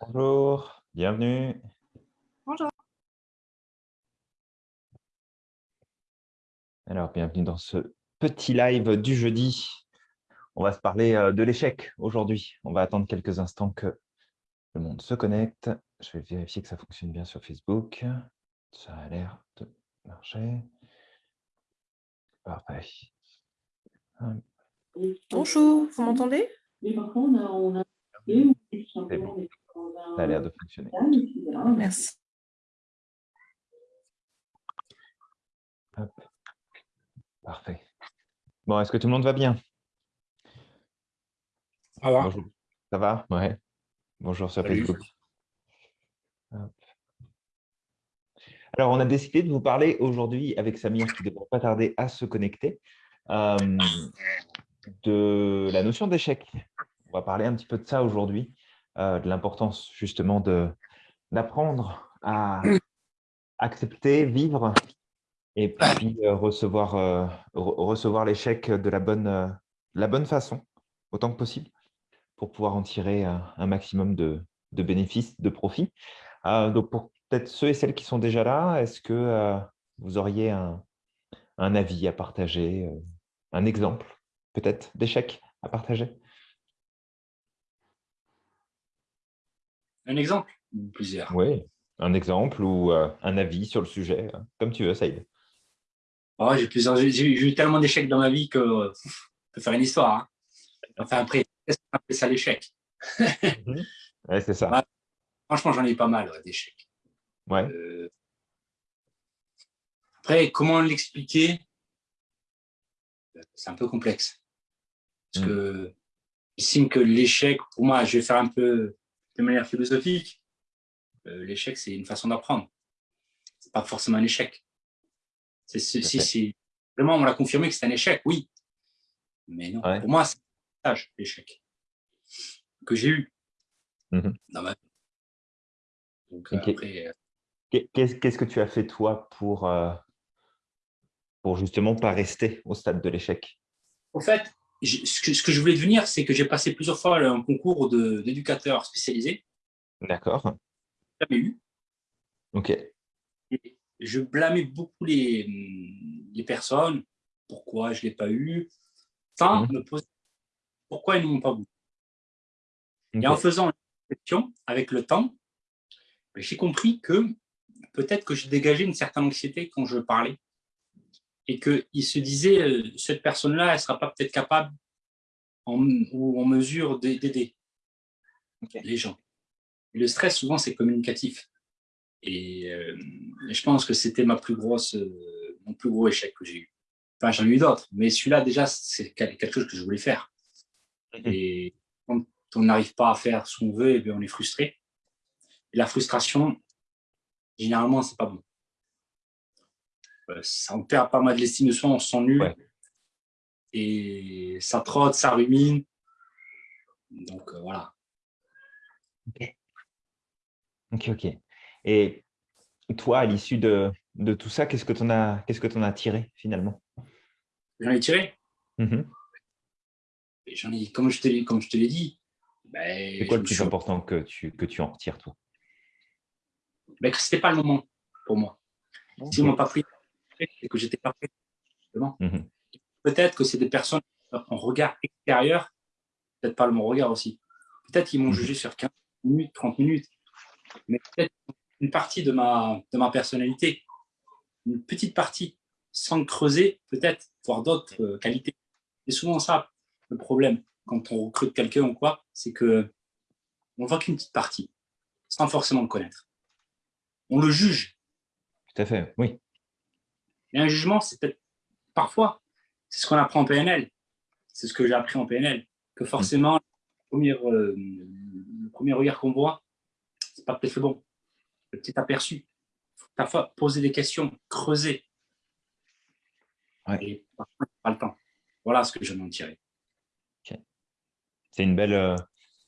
Bonjour, bienvenue. Bonjour. Alors, bienvenue dans ce petit live du jeudi. On va se parler euh, de l'échec aujourd'hui. On va attendre quelques instants que le monde se connecte. Je vais vérifier que ça fonctionne bien sur Facebook. Ça a l'air de marcher. Parfait. Bonjour, vous m'entendez? C'est bon. Ça a l'air de fonctionner. Merci. Hop. Parfait. Bon, est-ce que tout le monde va bien? Ça va Bonjour. Ça va? Ouais. Bonjour sur Salut. Facebook. Hop. Alors, on a décidé de vous parler aujourd'hui avec Samir, qui ne devrait pas tarder à se connecter, euh, de la notion d'échec. On va parler un petit peu de ça aujourd'hui, euh, de l'importance justement d'apprendre à accepter, vivre et puis euh, recevoir, re- recevoir l'échec de la bonne, la bonne façon, autant que possible, pour pouvoir en tirer un maximum de, de bénéfices, de profits. Donc, pour peut-être ceux et celles qui sont déjà là, est-ce que vous auriez un, un avis à partager, un exemple peut-être d'échec à partager? Un exemple ou Plusieurs? Oui, un exemple ou euh, un avis sur le sujet, euh, comme tu veux, Saïd. Ouais, j'ai eu tellement d'échecs dans ma vie que euh, on peut faire une histoire. hein. Enfin, après, appelle ça l'échec Ouais, c'est ça. Ouais. Franchement, j'en ai pas mal ouais, d'échecs. Ouais. Euh, Après, comment l'expliquer? C'est un peu complexe. Parce Mm. que j'estime que l'échec, pour moi, je vais faire un peu de manière philosophique. euh, l'échec, c'est une façon d'apprendre. C'est pas forcément un échec. C'est si vraiment on l'a confirmé que c'est un échec, oui. Mais non, Ouais. pour moi, c'est un stage, l'échec que j'ai eu Mhm. dans ma vie. Donc Ok. après, euh, Qu'est- Qu'est-ce qu'est-ce que tu as fait, toi, pour, euh, pour justement pas rester au stade de l'échec En fait, ce que, ce que je voulais devenir, c'est que j'ai passé plusieurs fois un concours d'éducateur spécialisé. D'accord. Jamais eu. Ok. Et je blâmais beaucoup les, les personnes. Pourquoi je ne l'ai pas eu? Sans Mhm. me poser pourquoi ils ne m'ont pas voulu. Et en faisant une réflexion avec le temps, j'ai compris que peut-être que je dégageais une certaine anxiété quand je parlais. Et qu'ils se disaient, euh, cette personne-là, elle ne sera pas peut-être capable en, ou en mesure d'a- d'aider Ok. les gens. Et le stress, souvent, c'est communicatif. Et, euh, et je pense que c'était ma plus grosse, euh, mon plus gros échec que j'ai eu. Enfin, j'en ai eu d'autres, mais celui-là, déjà, c'est quel- quelque chose que je voulais faire. Mhm. Et quand on n'arrive pas à faire ce qu'on veut, et bien on est frustré. Et la frustration, généralement, c'est pas bon. Euh, Ça on perd pas mal de l'estime de soi, on se sent nul. Ouais. Et ça trotte, ça rumine. Donc euh, voilà. Ok, ok. Et toi, à l'issue de, de tout ça, qu'est-ce que tu en as, qu'est-ce que en as tiré finalement? J'en ai tiré? J'en ai, comme je te l'ai, comme je te l'ai dit, ben, C'est quoi le plus suis- important que tu, que tu en retires, toi? Ben, que c'était pas le moment pour moi. Si on m'a pas pris, c'est que j'étais justement. Mhm. Peut-être que c'est des personnes en regard extérieur, peut-être pas le mon regard aussi. Peut-être qu'ils m'ont Mhm. jugé sur 15 minutes, 30 minutes, mais peut-être une partie de ma, de ma personnalité, une petite partie, sans creuser, peut-être, voir d'autres euh, qualités. C'est souvent ça le problème quand on recrute quelqu'un ou quoi, c'est que on voit qu'une petite partie, sans forcément le connaître. On le juge, Tout à fait, oui. Et un jugement, c'est peut-être parfois, c'est ce qu'on apprend en PNL. C'est ce que j'ai appris en PNL. Que forcément, le premier, euh, le premier regard qu'on voit, c'est pas peut-être le bon. Le petit aperçu. Il faut parfois poser des questions, creuser. Ouais. Et parfois, pas le temps. Voilà ce que je m'en tirer. C'est une belle, euh,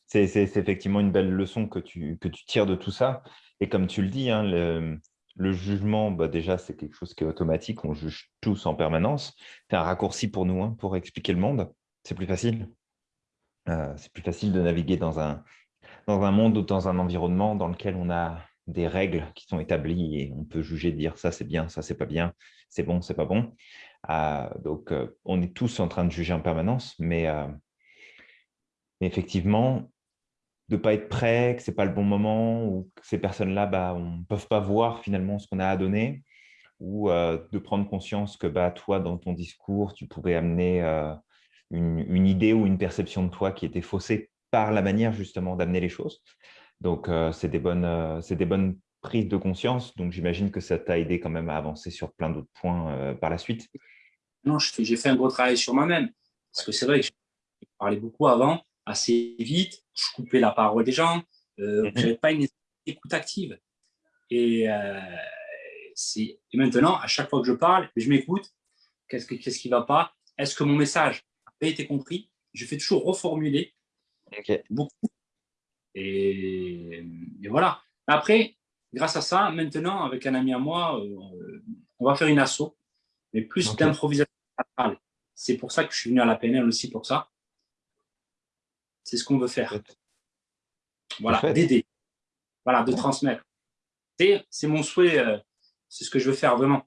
c'est effectivement une belle leçon que tu, que tu tires de tout ça. Et comme tu le dis, hein, le- le jugement, bah, déjà, c'est quelque chose qui est automatique. On juge tous en permanence. C'est un raccourci pour nous hein, pour expliquer le monde. C'est plus facile. Euh, c'est plus facile de naviguer dans un, dans un monde ou dans un environnement dans lequel on a des règles qui sont établies et on peut juger, dire ça c'est bien, ça c'est pas bien, c'est bon, c'est pas bon. Euh, donc, euh, on est tous en train de juger en permanence, mais, mais effectivement, de ne pas être prêt, que ce n'est pas le bon moment, ou que ces personnes-là bah, ne peuvent pas voir finalement ce qu'on a à donner, ou euh, de prendre conscience que bah, toi, dans ton discours, tu pouvais amener euh, une, idée ou une perception de toi qui était faussée par la manière justement d'amener les choses. Donc, euh, c'est des, bonnes, des bonnes prises de conscience. Donc, j'imagine que ça t'a aidé quand même à avancer sur plein d'autres points par la suite. Non, j'ai fait un gros travail sur moi-même. Parce que c'est vrai que je parlais beaucoup avant assez vite, je coupais la parole des gens, euh, mhm. je n'avais pas une écoute active. Et, euh, et, maintenant, à chaque fois que je parle, je m'écoute, qu'est-ce qui ne va pas? Est-ce que mon message a été compris? Je fais toujours reformuler beaucoup. Et, voilà. Après, grâce à ça, maintenant, avec un ami à moi, euh, on va faire une asso, mais plus d'improvisation C'est pour ça que je suis venu à la PNL aussi pour ça. C'est ce qu'on veut faire. Voilà, d'aider. Voilà, de transmettre. C'est mon souhait, euh, c'est ce que je veux faire vraiment.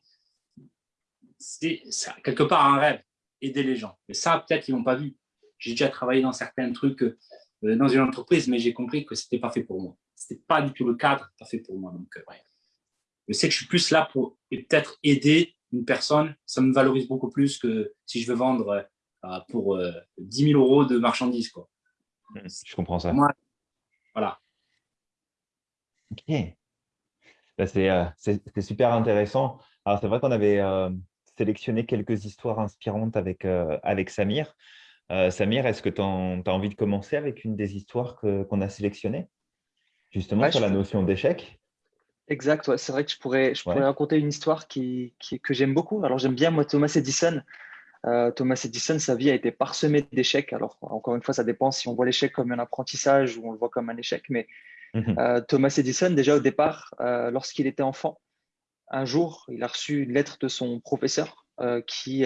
C'est quelque part un rêve, aider les gens. Mais ça, peut-être qu'ils n'ont pas vu. J'ai déjà travaillé dans certains trucs euh, dans une entreprise, mais j'ai compris que ce n'était pas fait pour moi. Ce n'était pas du tout le cadre, pas fait pour moi. Donc, euh, Je sais que je suis plus là pour peut-être aider une personne. Ça me valorise beaucoup plus que si je veux vendre pour 10 000 euros de marchandises. Quoi. Mmh, je comprends ça. voilà. Ok. Bah, euh, c'est super intéressant. Alors, c'est vrai qu'on avait euh, sélectionné quelques histoires inspirantes avec, euh, avec Samir. Samir, est-ce que tu as, envie de commencer avec une des histoires qu'on a sélectionnées? Justement, sur la notion d'échec Exact, c'est vrai que je pourrais, je pourrais raconter une histoire qui, que j'aime beaucoup. Alors, j'aime bien, moi, Thomas Edison. Euh, Thomas Edison, sa vie a été parsemée d'échecs. Alors, encore une fois, ça dépend si on voit l'échec comme un apprentissage ou on le voit comme un échec. Mais mhm. euh, Thomas Edison, déjà au départ, euh, lorsqu'il était enfant, un jour, il a reçu une lettre de son professeur qui,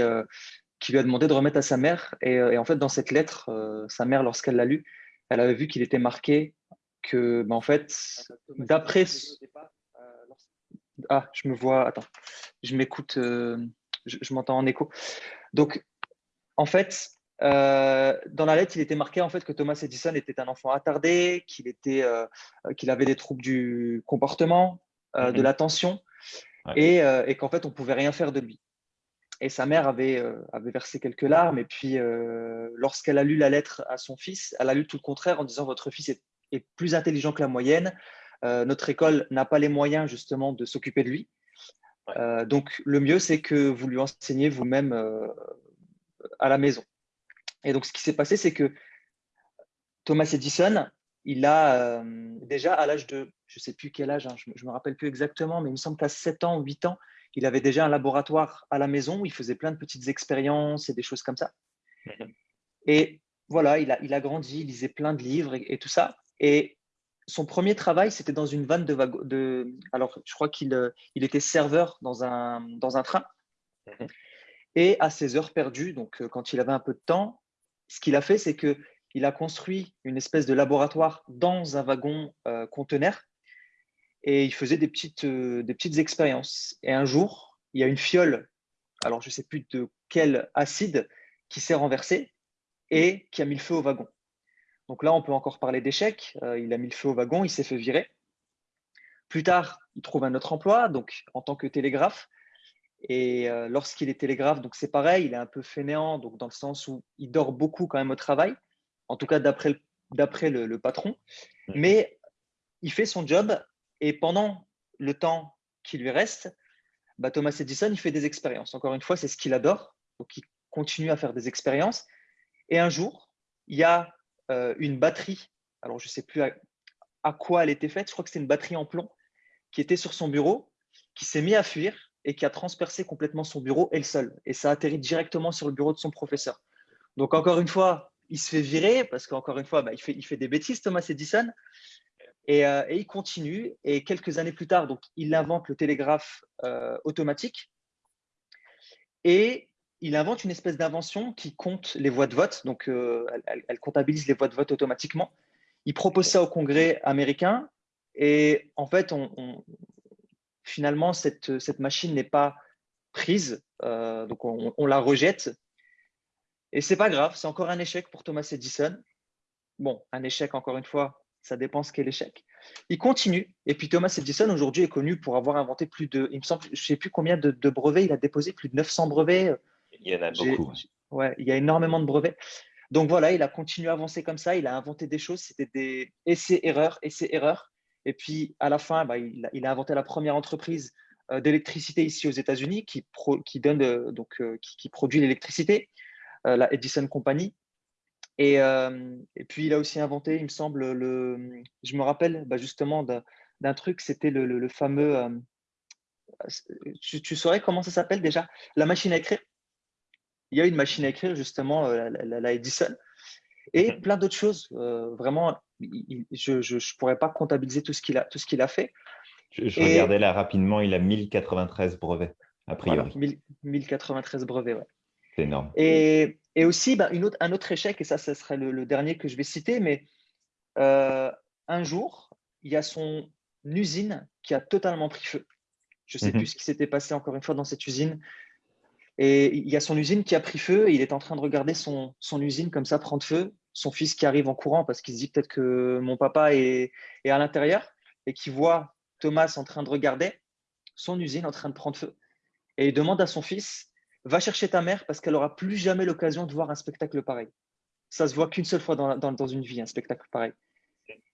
qui lui a demandé de remettre à sa mère. Et, en fait, dans cette lettre, sa mère, lorsqu'elle l'a lu, elle avait vu qu'il était marqué que, ben, en fait, d'après. Ah, je me vois. Attends, je m'écoute. je m'entends en écho. Donc, en fait, euh, dans la lettre, il était marqué en fait que Thomas Edison était un enfant attardé, qu'il était, euh, qu'il avait des troubles du comportement, euh, de mhm. l'attention, et, qu'en fait, on pouvait rien faire de lui. Et sa mère avait, avait versé quelques larmes, et puis lorsqu'elle a lu la lettre à son fils, elle a lu tout le contraire en disant votre fils est, est plus intelligent que la moyenne, notre école n'a pas les moyens justement de s'occuper de lui. Euh, donc, le mieux, c'est que vous lui enseignez vous-même euh, à la maison. Et donc, ce qui s'est passé, c'est que Thomas Edison, il a euh, déjà à l'âge de, je ne sais plus quel âge, hein, je ne me rappelle plus exactement, mais il me semble qu'à 7 ans ou 8 ans, il avait déjà un laboratoire à la maison où il faisait plein de petites expériences et des choses comme ça. Mhm. Et voilà, il a, il a grandi, il lisait plein de livres et, et tout ça. Et son premier travail, c'était dans une vanne de, de alors je crois qu'il euh, il était serveur dans un, dans un train. Mhm. Et à ses heures perdues, donc euh, quand il avait un peu de temps, ce qu'il a fait, c'est que il a construit une espèce de laboratoire dans un wagon euh, conteneur et il faisait des petites, des petites expériences. Et un jour, il y a une fiole, alors je ne sais plus de quel acide, qui s'est renversée et qui a mis le feu au wagon. Donc là, on peut encore parler d'échec. Euh, il a mis le feu au wagon, il s'est fait virer. Plus tard, il trouve un autre emploi, donc en tant que télégraphe. Et euh, lorsqu'il est télégraphe, donc c'est pareil, il est un peu fainéant, donc dans le sens où il dort beaucoup quand même au travail, en tout cas d'après le, le, patron. Mmh. Mais il fait son job et pendant le temps qui lui reste, bah, Thomas Edison, il fait des expériences. Encore une fois, c'est ce qu'il adore, donc il continue à faire des expériences. Et un jour, il y a euh, une batterie, alors je ne sais plus à, quoi elle était faite, je crois que c'était une batterie en plomb, qui était sur son bureau, qui s'est mis à fuir et qui a transpercé complètement son bureau et le sol. Et ça a atterri directement sur le bureau de son professeur. Donc encore une fois, il se fait virer parce qu'encore une fois, bah, il, fait, des bêtises, Thomas Edison. Et, il continue. Et quelques années plus tard, donc, il invente le télégraphe automatique. Et il invente une espèce d'invention qui compte les voix de vote. Donc, elle, comptabilise les voix de vote automatiquement. Il propose ça au Congrès américain. Et en fait, finalement, cette, machine n'est pas prise. donc, on, la rejette. Et c'est pas grave, c'est encore un échec pour Thomas Edison. Bon, un échec, encore une fois, ça dépend ce qu'est l'échec. Il continue. Et puis Thomas Edison, aujourd'hui, est connu pour avoir inventé plus de, il me semble, je ne sais plus combien de, brevets, il a déposé plus de 900 brevets. Il y en a beaucoup. Ouais, il y a énormément de brevets. Donc voilà, il a continué à avancer comme ça, il a inventé des choses, c'était des essais-erreurs, essais-erreurs. Et puis à la fin, bah, il, a, inventé la première entreprise euh, d'électricité ici aux États-Unis qui, qui, donne, euh, donc, euh, qui, produit l'électricité, la Edison Company. Et, et, puis, il a aussi inventé, il me semble, le, je me rappelle bah, justement d'un truc, c'était le, fameux, tu, saurais comment ça s'appelle déjà? La machine à écrire? Il y a une machine à écrire, justement, la, Edison. Et plein d'autres choses. vraiment, je ne pourrais pas comptabiliser tout ce qu'il a, tout ce qu'il a fait. Je, regardais là rapidement, il a 1093 brevets, a priori. 1093 brevets, ouais. C'est énorme. Et, et aussi, bah, une autre, un autre échec, et ça, ce serait le, dernier que je vais citer, mais euh, un jour, il y a son usine qui a totalement pris feu. Je ne sais mhm. plus ce qui s'était passé encore une fois dans cette usine. Et il y a son usine qui a pris feu et il est en train de regarder son, usine comme ça prendre feu. Son fils qui arrive en courant parce qu'il se dit peut-être que mon papa est, à l'intérieur et qui voit Thomas en train de regarder son usine en train de prendre feu. Et il demande à son fils va chercher ta mère parce qu'elle aura plus jamais l'occasion de voir un spectacle pareil. Ça se voit qu'une seule fois dans, une vie, un spectacle pareil.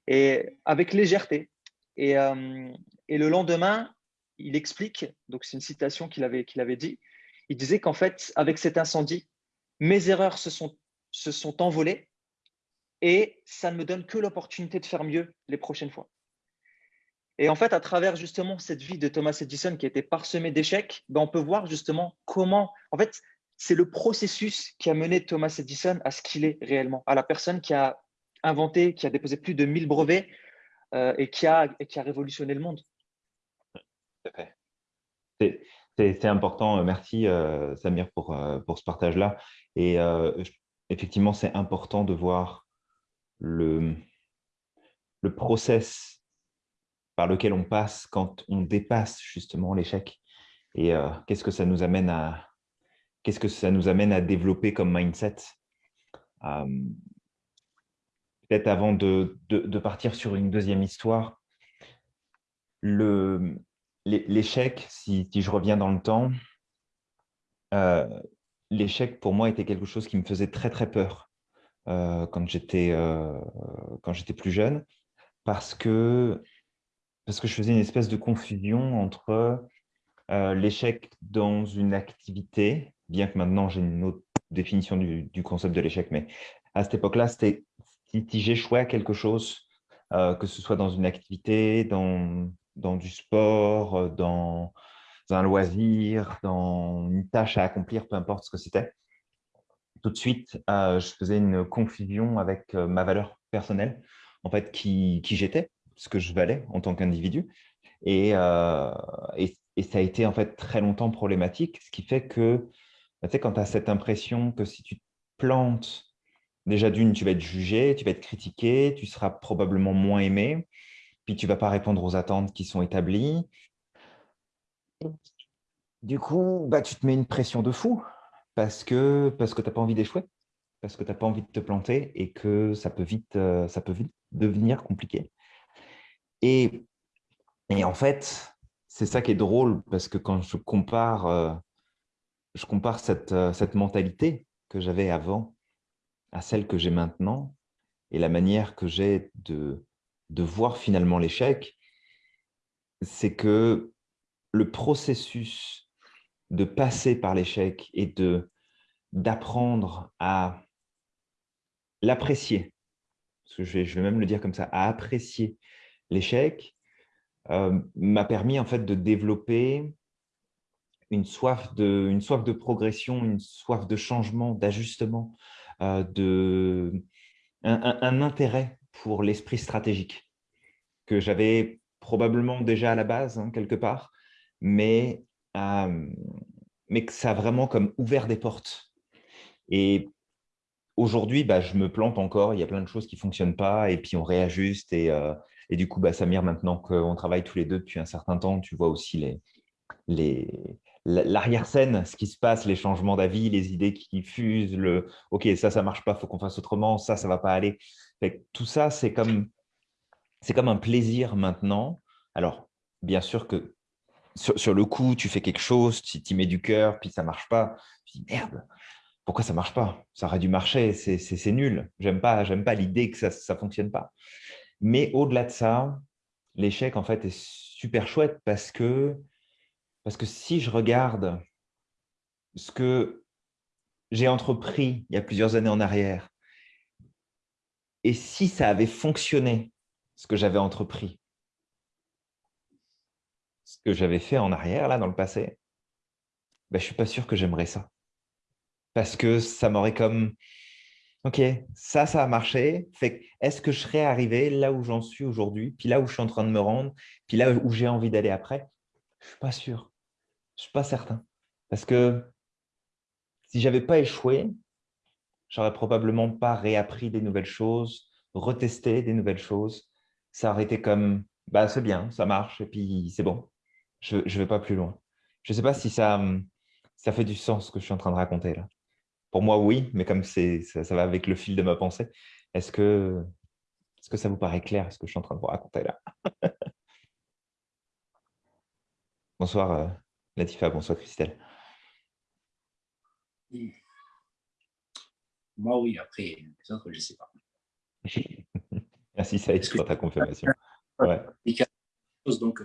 Et avec légèreté. Et, euh, et le lendemain, il explique, donc c'est une citation qu'il avait, qu'il avait dit, il disait qu'en fait, avec cet incendie, mes erreurs se sont, se sont envolées et ça ne me donne que l'opportunité de faire mieux les prochaines fois. Et en fait, à travers justement cette vie de Thomas Edison qui a été parsemée d'échecs, ben on peut voir justement comment, en fait, c'est le processus qui a mené Thomas Edison à ce qu'il est réellement, à la personne qui a inventé, qui a déposé plus de 1000 brevets euh, et, qui a, et qui a révolutionné le monde. C'est important. Euh, merci, euh, Samir, pour, pour ce partage-là. Et effectivement, c'est important de voir le, le process par lequel on passe quand on dépasse justement l'échec et euh, qu'est-ce que ça nous amène à qu'est-ce que ça nous amène à développer comme mindset? Euh, peut-être avant de, de, partir sur une deuxième histoire l'échec si, si, je reviens dans le temps euh, l'échec pour moi était quelque chose qui me faisait très très peur quand j'étais quand j'étais plus jeune parce que parce que je faisais une espèce de confusion entre euh, l'échec dans une activité, bien que maintenant j'ai une autre définition du, concept de l'échec, mais à cette époque-là, c'était si, j'échouais à quelque chose, euh, que ce soit dans une activité, dans, dans du sport, euh, dans un loisir, dans une tâche à accomplir, peu importe ce que c'était, tout de suite, je faisais une confusion avec ma valeur personnelle, en fait, qui, qui j'étais, ce que je valais en tant qu'individu. Euh, et, et, ça a été en fait très longtemps problématique, ce qui fait que bah, tu sais, quand tu as cette impression que si tu te plantes, déjà d'une, tu vas être jugé, tu vas être critiqué, tu seras probablement moins aimé, puis tu ne vas pas répondre aux attentes qui sont établies. Du coup, bah, tu te mets une pression de fou parce que, parce que tu n'as pas envie d'échouer, parce que tu n'as pas envie de te planter et que ça peut vite, euh, ça peut vite devenir compliqué. Et, en fait, c'est ça qui est drôle, parce que quand je compare, euh, je compare cette, euh, cette mentalité que j'avais avant à celle que j'ai maintenant, et la manière que j'ai de, de voir finalement l'échec, c'est que le processus de passer par l'échec et d'apprendre à l'apprécier, je vais, je vais même le dire comme ça, à apprécier l'échec euh, m'a permis en fait de développer une soif de, une soif de progression, une soif de changement, d'ajustement, euh, un, intérêt pour l'esprit stratégique. que j'avais probablement déjà à la base, hein, quelque part, mais, mais que ça a vraiment comme ouvert des portes. Et aujourd'hui, bah, je me plante encore, il y a plein de choses qui ne fonctionnent pas, et puis on réajuste. Et, et du coup, bah, Samir, maintenant qu'on travaille tous les deux depuis un certain temps, tu vois aussi les, les, l'arrière-scène, ce qui se passe, les changements d'avis, les idées qui fusent, le « ok, ça, ça marche pas, il faut qu'on fasse autrement, ça, ça va pas aller ». Tout ça, c'est comme, comme un plaisir maintenant. Alors, bien sûr que sur, le coup, tu fais quelque chose, tu y mets du cœur, puis ça marche pas. Tu dis « merde, pourquoi ça marche pas? Ça aurait dû marcher, c'est nul. J'aime pas, pas l'idée que ça ne fonctionne pas. Mais au-delà de ça, l'échec, en fait, est super chouette parce que parce que si je regarde ce que j'ai entrepris il y a plusieurs années en arrière, et si ça avait fonctionné, ce que j'avais entrepris, ce que j'avais fait en arrière, là, dans le passé, ben, je ne suis pas sûr que j'aimerais ça. Parce que ça m'aurait comme, OK, ça, ça a marché. Est-ce que je serais arrivé là où j'en suis aujourd'hui, puis là où je suis en train de me rendre, puis là où j'ai envie d'aller après? Je ne suis pas sûr. Je ne suis pas certain. Parce que si je n'avais pas échoué, j'aurais probablement pas réappris des nouvelles choses, retesté des nouvelles choses. Ça aurait été comme, bah, c'est bien, ça marche, et puis c'est bon. Je ne vais pas plus loin. Je ne sais pas si ça, ça fait du sens ce que je suis en train de raconter là. Pour moi, oui, mais comme ça, ça va avec le fil de ma pensée, est-ce que, est que ça vous paraît clair ce que je suis en train de vous raconter là? Bonsoir, euh, Latifa, bonsoir Christelle. Moi, oui, après, les autres, je ne sais pas. Merci Saïd pour ta confirmation. Ouais. Donc,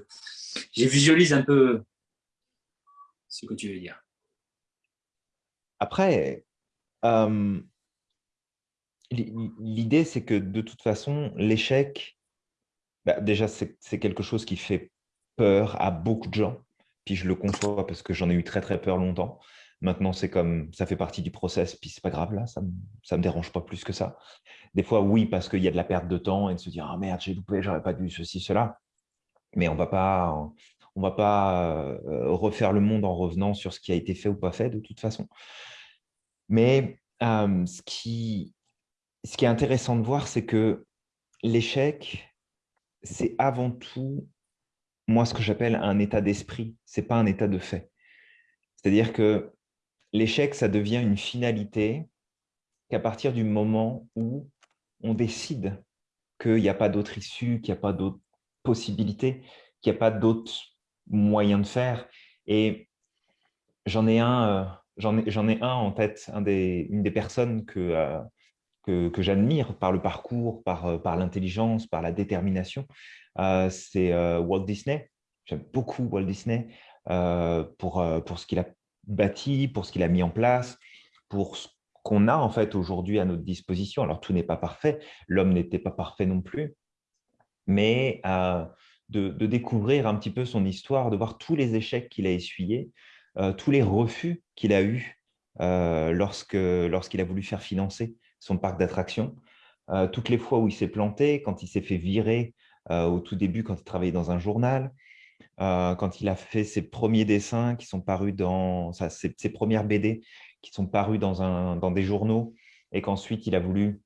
je visualise un peu ce que tu veux dire. Après, euh, l'idée, c'est que de toute façon, l'échec, bah, déjà, c'est quelque chose qui fait peur à beaucoup de gens puis je le conçois parce que j'en ai eu très très peur longtemps. Maintenant, c'est comme ça fait partie du process, puis c'est pas grave là, ça ne me dérange pas plus que ça. Des fois, oui, parce qu'il y a de la perte de temps et de se dire ah merde, j'ai loupé, j'aurais pas dû ceci, cela. Mais on va pas, on va pas euh, refaire le monde en revenant sur ce qui a été fait ou pas fait de toute façon. Mais euh, ce, qui, ce qui est intéressant de voir, c'est que l'échec, c'est avant tout moi, ce que j'appelle un état d'esprit, ce n'est pas un état de fait. C'est-à-dire que l'échec, ça devient une finalité qu'à partir du moment où on décide qu'il n'y a pas d'autre issue, qu'il n'y a pas d'autre possibilité, qu'il n'y a pas d'autre moyen de faire. Et j'en ai un, euh, j'en ai, un en tête, une des personnes que, euh, que, que j'admire par le parcours, par, euh, par l'intelligence, par la détermination. C'est Walt Disney. J'aime beaucoup Walt Disney pour, pour ce qu'il a bâti, pour ce qu'il a mis en place, pour ce qu'on a en fait aujourd'hui à notre disposition. Alors, tout n'est pas parfait. L'homme n'était pas parfait non plus. Mais de, de, découvrir un petit peu son histoire, de voir tous les échecs qu'il a essuyés, tous les refus qu'il a eus lorsqu'il a voulu faire financer son parc d'attractions, toutes les fois où il s'est planté, quand il s'est fait virer euh, au tout début quand il travaillait dans un journal, euh, quand il a fait ses premiers dessins qui sont parus dans ses, premières BD qui sont parus dans, un, dans des journaux et qu'ensuite il a voulu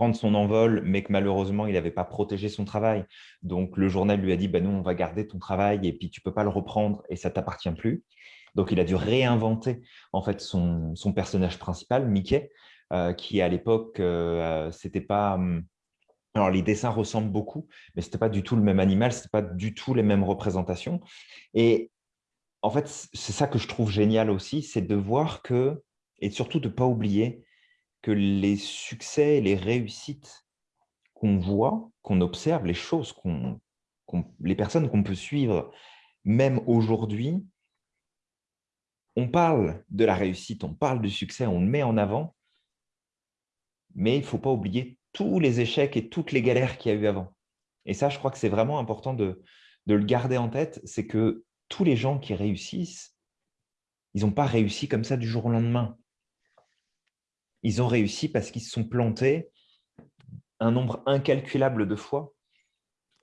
prendre son envol, mais que malheureusement, il n'avait pas protégé son travail. Donc, le journal lui a dit, bah, nous, on va garder ton travail et puis tu peux pas le reprendre et ça t'appartient plus. Donc, il a dû réinventer en fait son, son personnage principal, Mickey, euh, qui à l'époque, euh, c'était pas, hum, alors, les dessins ressemblent beaucoup, mais ce n'était pas du tout le même animal, ce n'était pas du tout les mêmes représentations. Et en fait, c'est ça que je trouve génial aussi, c'est de voir que, et surtout de ne pas oublier que les succès, les réussites qu'on voit, qu'on observe, les choses, qu'on, les personnes qu'on peut suivre, même aujourd'hui, on parle de la réussite, on parle du succès, on le met en avant, mais il ne faut pas oublier tous les échecs et toutes les galères qu'il y a eu avant. Et ça, je crois que c'est vraiment important de, le garder en tête, c'est que tous les gens qui réussissent, ils n'ont pas réussi comme ça du jour au lendemain. Ils ont réussi parce qu'ils se sont plantés un nombre incalculable de fois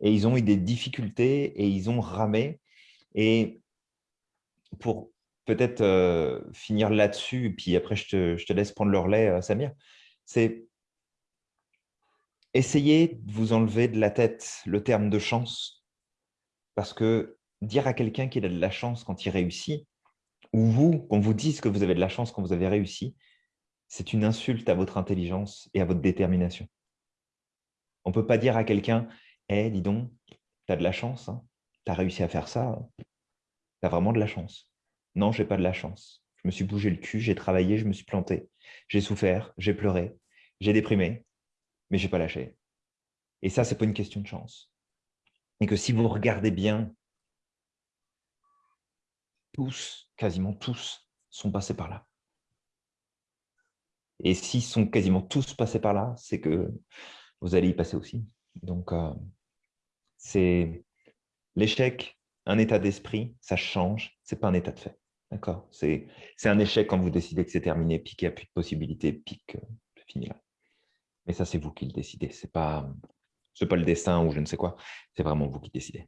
et ils ont eu des difficultés et ils ont ramé. Et pour peut-être euh, finir là-dessus, puis après je te, laisse prendre le relais, euh, Samir, c'est essayer de vous enlever de la tête le terme de chance, parce que dire à quelqu'un qu'il a de la chance quand il réussit, ou vous, qu'on vous dise que vous avez de la chance quand vous avez réussi, c'est une insulte à votre intelligence et à votre détermination. On ne peut pas dire à quelqu'un Eh, dis donc, tu as de la chance, hein. tu as réussi à faire ça, tu as vraiment de la chance. Non, je n'ai pas de la chance. Je me suis bougé le cul, j'ai travaillé, je me suis planté, j'ai souffert, j'ai pleuré, j'ai déprimé, mais je n'ai pas lâché. Et ça, ce n'est pas une question de chance. Et que si vous regardez bien, tous, quasiment tous, sont passés par là. Et s'ils sont quasiment tous passés par là, c'est que vous allez y passer aussi. Donc, euh, c'est l'échec, un état d'esprit, ça change, ce n'est pas un état de fait. D'accord? C'est un échec quand vous décidez que c'est terminé, puis qu'il n'y a plus de possibilités, puis que c'est fini là. Mais ça, c'est vous qui le décidez. Ce n'est pas, pas le destin ou je ne sais quoi. C'est vraiment vous qui décidez.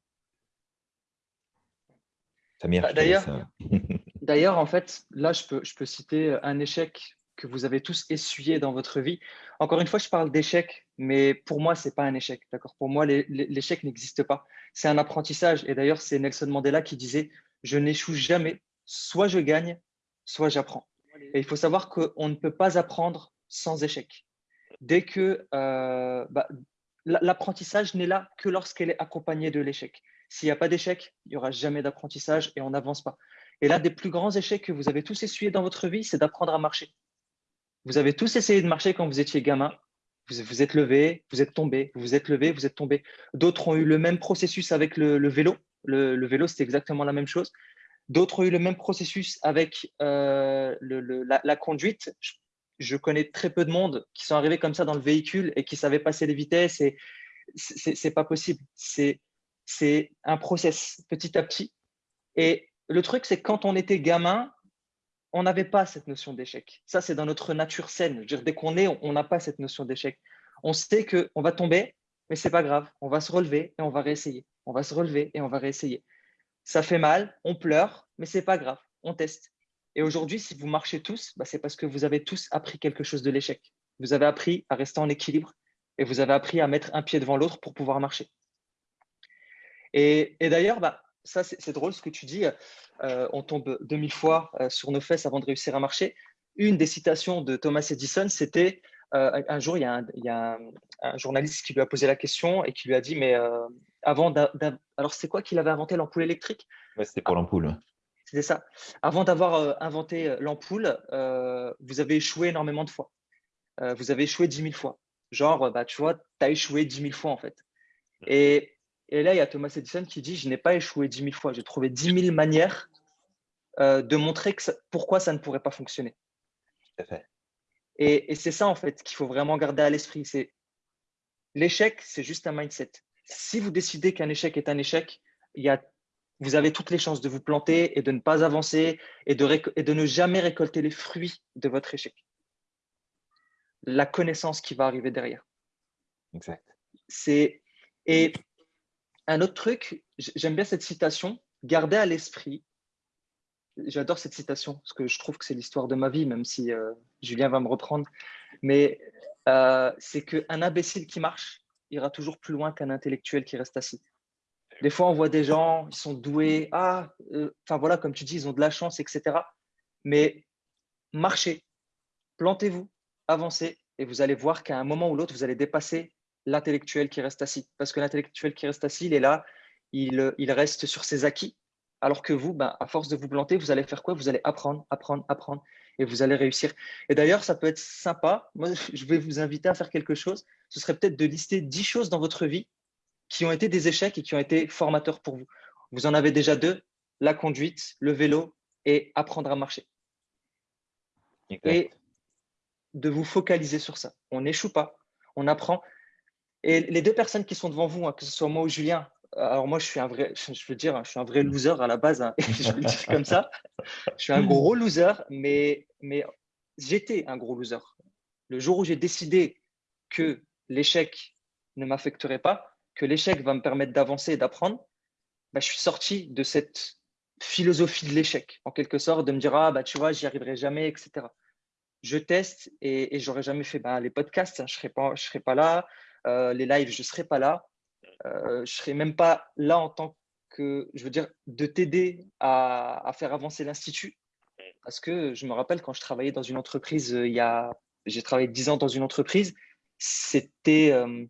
Samir, bah, D'ailleurs, D'ailleurs, en fait, là, je peux, je peux citer un échec que vous avez tous essuyé dans votre vie. Encore une fois, je parle d'échec, mais pour moi, ce n'est pas un échec. D'accord? Pour moi, l'échec n'existe pas. C'est un apprentissage. Et d'ailleurs, c'est Nelson Mandela qui disait Je n'échoue jamais. Soit je gagne, soit j'apprends. Et il faut savoir qu'on ne peut pas apprendre sans échec. Dès que euh, bah, l'apprentissage n'est là que lorsqu'elle est accompagnée de l'échec. S'il n'y a pas d'échec, il n'y aura jamais d'apprentissage et on n'avance pas. Et l'un des plus grands échecs que vous avez tous essuyés dans votre vie, c'est d'apprendre à marcher. Vous avez tous essayé de marcher quand vous étiez gamin. Vous vous êtes levé, vous êtes tombé, vous vous êtes levé, vous êtes tombé. D'autres ont eu le même processus avec le, vélo. Le, vélo, c'était exactement la même chose. D'autres ont eu le même processus avec euh, la, conduite. Connais très peu de monde qui sont arrivés comme ça dans le véhicule et qui savaient passer les vitesses. Et c'est pas possible. C'est un process petit à petit. Et le truc, c'est quand on était gamin, on n'avait pas cette notion d'échec. Ça, c'est dans notre nature saine. dès qu'on est, on n'a pas cette notion d'échec. On sait qu'on va tomber, mais c'est pas grave. On va se relever et on va réessayer. On va se relever et on va réessayer. Ça fait mal, on pleure, mais c'est pas grave. On teste. Et aujourd'hui, si vous marchez tous, bah, c'est parce que vous avez tous appris quelque chose de l'échec. Vous avez appris à rester en équilibre et vous avez appris à mettre un pied devant l'autre pour pouvoir marcher. Et, d'ailleurs, bah, ça, c'est drôle ce que tu dis. Euh, on tombe 2000 fois euh, sur nos fesses avant de réussir à marcher. Une des citations de Thomas Edison, c'était euh, un jour, il y a, un, journaliste qui lui a posé la question et qui lui a dit, mais avant, alors c'est quoi qu'il avait inventé l'ampoule électrique? C'était pour l'ampoule. C'était ça. Avant d'avoir inventé l'ampoule, vous avez échoué énormément de fois. vous avez échoué 10 000 fois. Genre, bah, tu vois, tu as échoué 10 000 fois en fait. Et et là, il y a Thomas Edison qui dit, je n'ai pas échoué 10 000 fois, j'ai trouvé 10 000 manières euh, de montrer que pourquoi ça ne pourrait pas fonctionner. Et, et c'est ça, en fait, qu'il faut vraiment garder à l'esprit. C'est L'échec, c'est juste un mindset. Si vous décidez qu'un échec est un échec, il y a, vous avez toutes les chances de vous planter et de ne pas avancer et de, et de ne jamais récolter les fruits de votre échec. La connaissance qui va arriver derrière. Exact. C'est et un autre truc, j'aime bien cette citation, garder à l'esprit. J'adore cette citation parce que je trouve que c'est l'histoire de ma vie, même si euh, Julien va me reprendre. Mais euh, c'est qu'un imbécile qui marche ira toujours plus loin qu'un intellectuel qui reste assis. Des fois, on voit des gens, ils sont doués, ah, euh, enfin voilà, comme tu dis, ils ont de la chance, etc. Mais marchez, plantez-vous, avancez, et vous allez voir qu'à un moment ou l'autre, vous allez dépasser l'intellectuel qui reste assis. Parce que l'intellectuel qui reste assis, il est là, il, il, reste sur ses acquis. Alors que vous, ben, à force de vous planter, vous allez faire quoi? Vous allez apprendre, apprendre, apprendre et vous allez réussir. Et d'ailleurs, ça peut être sympa. Moi, je vais vous inviter à faire quelque chose. Ce serait peut-être de lister 10 choses dans votre vie qui ont été des échecs et qui ont été formateurs pour vous. Vous en avez déjà deux, la conduite, le vélo et apprendre à marcher. Et de vous focaliser sur ça. On n'échoue pas, on apprend. Et les deux personnes qui sont devant vous, hein, que ce soit moi ou Julien, alors moi je suis un vrai, je veux dire, je suis un vrai loser à la base, hein, je le dire comme ça. Je suis un gros loser, mais, mais j'étais un gros loser. Le jour où j'ai décidé que l'échec ne m'affecterait pas, que l'échec va me permettre d'avancer et d'apprendre, bah, je suis sorti de cette philosophie de l'échec, en quelque sorte, de me dire, ah, bah, tu vois, j'y arriverai jamais, etc. Je teste et, j'aurais jamais fait bah, les podcasts, hein, je serais, pas, serais pas là, euh, les lives, je serais pas là, euh, je serais même pas là en tant que, je veux dire, de t'aider à, à, faire avancer l'Institut. Parce que je me rappelle quand je travaillais dans une entreprise, euh, il y a, j'ai travaillé 10 ans dans une entreprise, c'était euh,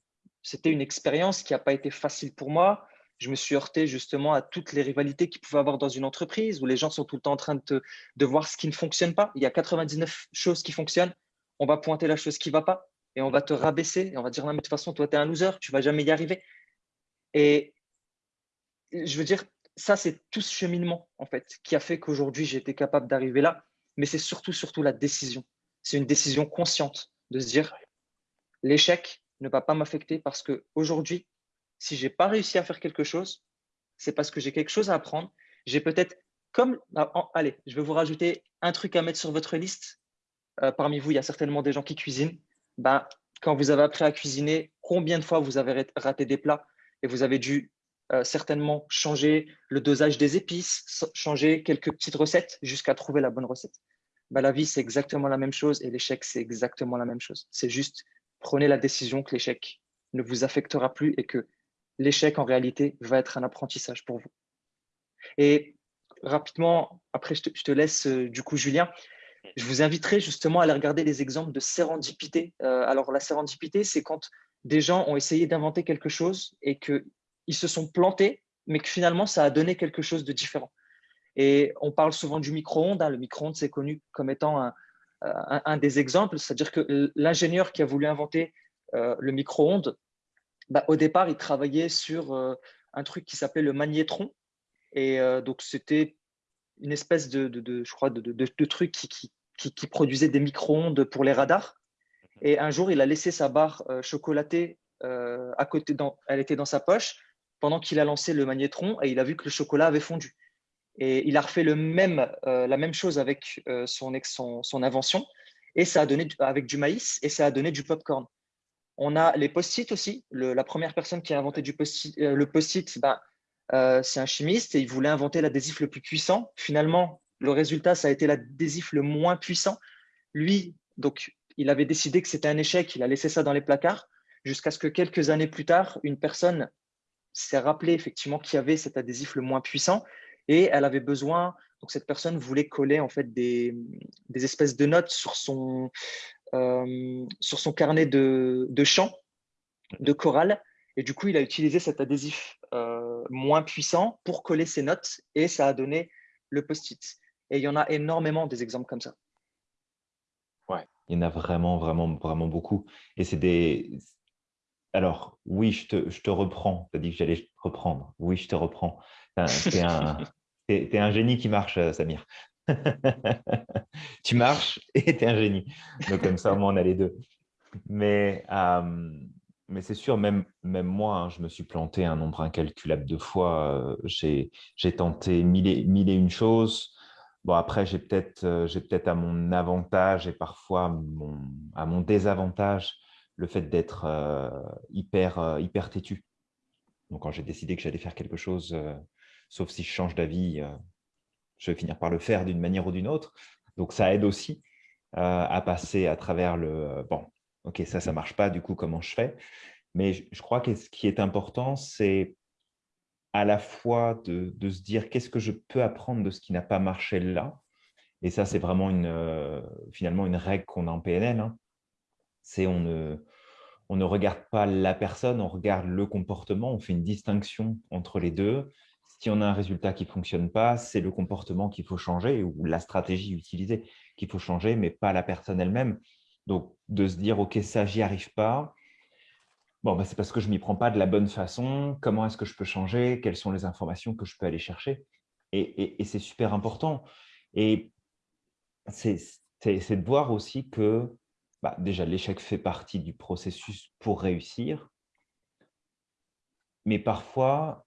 c'était une expérience qui n'a pas été facile pour moi je me suis heurté justement à toutes les rivalités qu'il pouvait avoir dans une entreprise où les gens sont tout le temps en train de, voir ce qui ne fonctionne pas. Il y a 99 choses qui fonctionnent. On va pointer la chose qui ne va pas et on va te rabaisser et on va dire non, mais de toute façon, toi, tu es un loser, tu ne vas jamais y arriver. Et je veux dire, ça, c'est tout ce cheminement en fait qui a fait qu'aujourd'hui, été capable d'arriver là. Mais c'est surtout, surtout la décision. C'est une décision consciente de se dire l'échec ne va pas m'affecter parce qu'aujourd'hui, si j'ai pas réussi à faire quelque chose, c'est parce que j'ai quelque chose à apprendre. J'ai peut-être comme ah, allez, je vais vous rajouter un truc à mettre sur votre liste. Euh, parmi vous, il y a certainement des gens qui cuisinent. Ben, quand vous avez appris à cuisiner, combien de fois vous avez raté des plats et vous avez dû euh, certainement changer le dosage des épices, changer quelques petites recettes jusqu'à trouver la bonne recette. Ben, la vie, c'est exactement la même chose et l'échec, c'est exactement la même chose. C'est juste prenez la décision que l'échec ne vous affectera plus et que l'échec, en réalité, va être un apprentissage pour vous. Et rapidement, après, je te, laisse, euh, du coup, Julien, je vous inviterai justement à aller regarder les exemples de sérendipité. Euh, alors, la sérendipité, c'est quand des gens ont essayé d'inventer quelque chose et qu'ils se sont plantés, mais que finalement, ça a donné quelque chose de différent. Et on parle souvent du micro-ondes. Hein. Le micro-ondes, c'est connu comme étant un, un, des exemples. C'est-à-dire que l'ingénieur qui a voulu inventer euh, le micro-ondes, bah, au départ, il travaillait sur euh, un truc qui s'appelait le magnétron. Et euh, donc, c'était une espèce de, truc qui, produisait des micro-ondes pour les radars. Et un jour, il a laissé sa barre chocolatée à côté, elle était dans sa poche, pendant qu'il a lancé le magnétron et il a vu que le chocolat avait fondu. Et il a refait le même, la même chose avec son, son, son, invention et ça a donné avec du maïs et ça a donné du popcorn. On a les post-it aussi. la première personne qui a inventé du euh, le post-it, euh, c'est un chimiste et il voulait inventer l'adhésif le plus puissant. Finalement, le résultat, ça a été l'adhésif le moins puissant. Lui, donc, il avait décidé que c'était un échec. Il a laissé ça dans les placards jusqu'à ce que quelques années plus tard, une personne s'est rappelé effectivement qu'il y avait cet adhésif le moins puissant et elle avait besoin, donc cette personne voulait coller en fait des, des espèces de notes sur son, euh, sur son carnet de, de chant, de chorale. Et du coup, il a utilisé cet adhésif euh, moins puissant pour coller ses notes et ça a donné le post-it. Et il y en a énormément des exemples comme ça. Ouais, il y en a vraiment, vraiment, vraiment beaucoup. Et c'est des. Alors, oui, je te, je te reprends. Tu as dit que j'allais reprendre. Oui, je te reprends. Tu un, es, un génie qui marche, euh, Samir. tu marches et tu es un génie. Donc, comme ça, on a les deux. Mais, euh, mais c'est sûr, même, même moi, hein, je me suis planté un nombre incalculable de fois. Euh, j'ai tenté mille et, une choses. Bon, après, j'ai peut-être peut à mon avantage et parfois à mon désavantage le fait d'être hyper, hyper têtu. Donc, quand j'ai décidé que j'allais faire quelque chose, sauf si je change d'avis, je vais finir par le faire d'une manière ou d'une autre. Donc, ça aide aussi euh, à passer à travers le euh, « bon, ok, ça, ça ne marche pas, du coup, comment je fais ?» Mais je, crois que ce qui est important, c'est à la fois de, se dire qu'est-ce que je peux apprendre de ce qui n'a pas marché là. Et ça, c'est vraiment une, euh, finalement une règle qu'on a en PNL. Hein. C'est on ne, on ne regarde pas la personne, on regarde le comportement, on fait une distinction entre les deux si on a un résultat qui ne fonctionne pas, c'est le comportement qu'il faut changer ou la stratégie utilisée qu'il faut changer, mais pas la personne elle-même. Donc, de se dire, OK, ça, j'y arrive pas. Bon, bah, c'est parce que je ne m'y prends pas de la bonne façon. Comment est-ce que je peux changer? Quelles sont les informations que je peux aller chercher? Et, c'est super important. Et c'est de voir aussi que bah, déjà, l'échec fait partie du processus pour réussir. Mais parfois,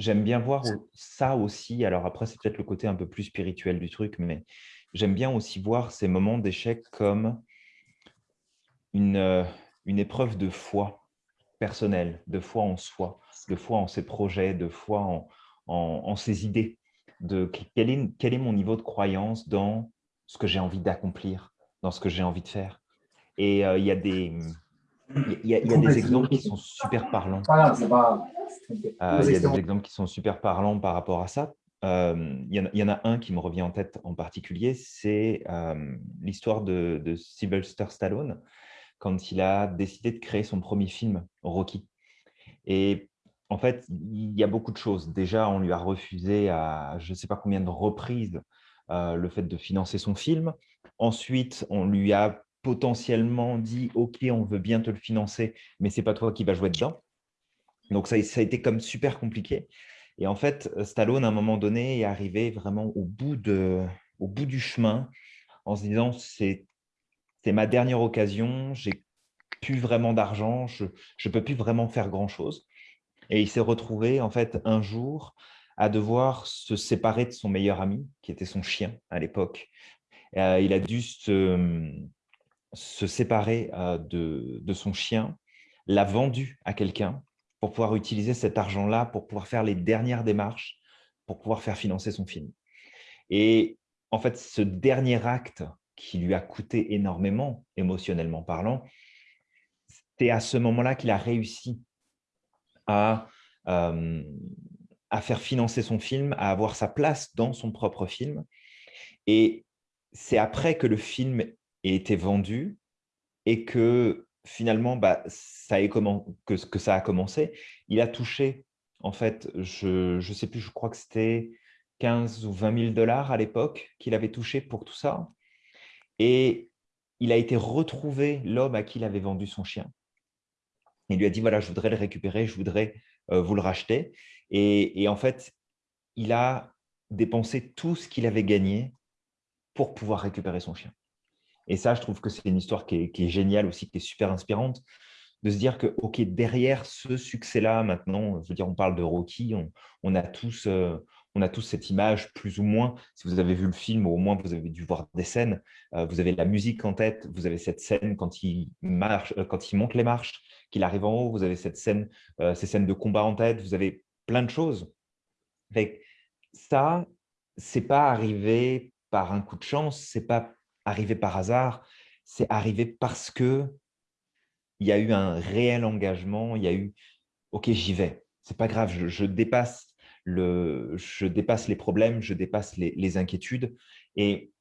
J'aime bien voir ça aussi. Alors après, c'est peut-être le côté un peu plus spirituel du truc, mais j'aime bien aussi voir ces moments d'échec comme une, euh, une épreuve de foi. personnel, de foi en soi, de foi en ses projets, de foi en, en, ses idées, de quel est, quel est mon niveau de croyance dans ce que j'ai envie d'accomplir, dans ce que j'ai envie de faire. Et il y a des... Il y, a, des exemples qui sont super parlants. il y a des exemples qui sont super parlants par rapport à ça. il, y en, a un qui me revient en tête en particulier, c'est l'histoire de, de Sylvester Stallone quand il a décidé de créer son premier film, Rocky. Et en fait, il y a beaucoup de choses. Déjà, on lui a refusé à je ne sais pas combien de reprises le fait de financer son film. Ensuite, on lui a potentiellement dit « Ok, on veut bien te le financer, mais ce n'est pas toi qui vas jouer dedans ». Donc, ça, a été comme super compliqué. Et en fait, Stallone, à un moment donné, est arrivé vraiment au bout, de, au bout du chemin en se disant « C'est c'est ma dernière occasion, j'ai plus vraiment d'argent, je ne peux plus vraiment faire grand-chose. Et il s'est retrouvé en fait un jour à devoir se séparer de son meilleur ami, qui était son chien à l'époque. Euh, il a dû se, se séparer de, son chien, l'a vendu à quelqu'un pour pouvoir utiliser cet argent-là, pour pouvoir faire les dernières démarches, pour pouvoir faire financer son film. Et en fait, ce dernier acte qui lui a coûté énormément, émotionnellement parlant, c'est à ce moment-là qu'il a réussi à, à faire financer son film, à avoir sa place dans son propre film. Et c'est après que le film ait été vendu et que finalement, bah, ça a commencé. Il a touché, en fait, je ne sais plus, je crois que c'était 15 ou 20 000 dollars à l'époque qu'il avait touché pour tout ça. Et il a été retrouvé, l'homme à qui il avait vendu son chien. Il lui a dit, voilà, je voudrais le récupérer, je voudrais euh, vous le racheter. Et, en fait, il a dépensé tout ce qu'il avait gagné pour pouvoir récupérer son chien. Et ça, je trouve que c'est une histoire qui est, géniale aussi, qui est super inspirante, de se dire que, OK, derrière ce succès-là, maintenant, je veux dire, on parle de Rocky, on, a tous, euh, on a tous cette image, plus ou moins. Si vous avez vu le film, au moins vous avez dû voir des scènes. Euh, vous avez la musique en tête, vous avez cette scène quand il, marche, euh, quand il monte les marches, qu'il arrive en haut, vous avez cette scène, ces scènes de combat en tête, vous avez plein de choses. Fait ça, c'est pas arrivé par un coup de chance, c'est pas arrivé par hasard, c'est arrivé parce que il y a eu un réel engagement, il y a eu « ok, j'y vais, c'est pas grave, je dépasse le, je dépasse les problèmes, je dépasse les, inquiétudes. Et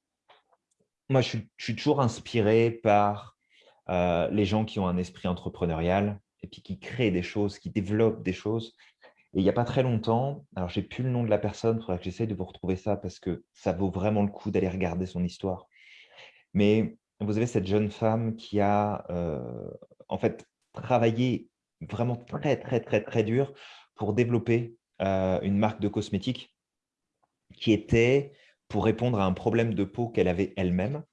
moi, je suis, toujours inspiré par euh, les gens qui ont un esprit entrepreneurial et puis qui créent des choses, qui développent des choses. Et il n'y a pas très longtemps, alors j'ai plus le nom de la personne, il faudra que j'essaye de vous retrouver ça parce que ça vaut vraiment le coup d'aller regarder son histoire. Mais vous avez cette jeune femme qui a euh, en fait travaillé vraiment très, très, très, très dur pour développer euh, une marque de cosmétiques qui était pour répondre à un problème de peau qu'elle avait elle-même,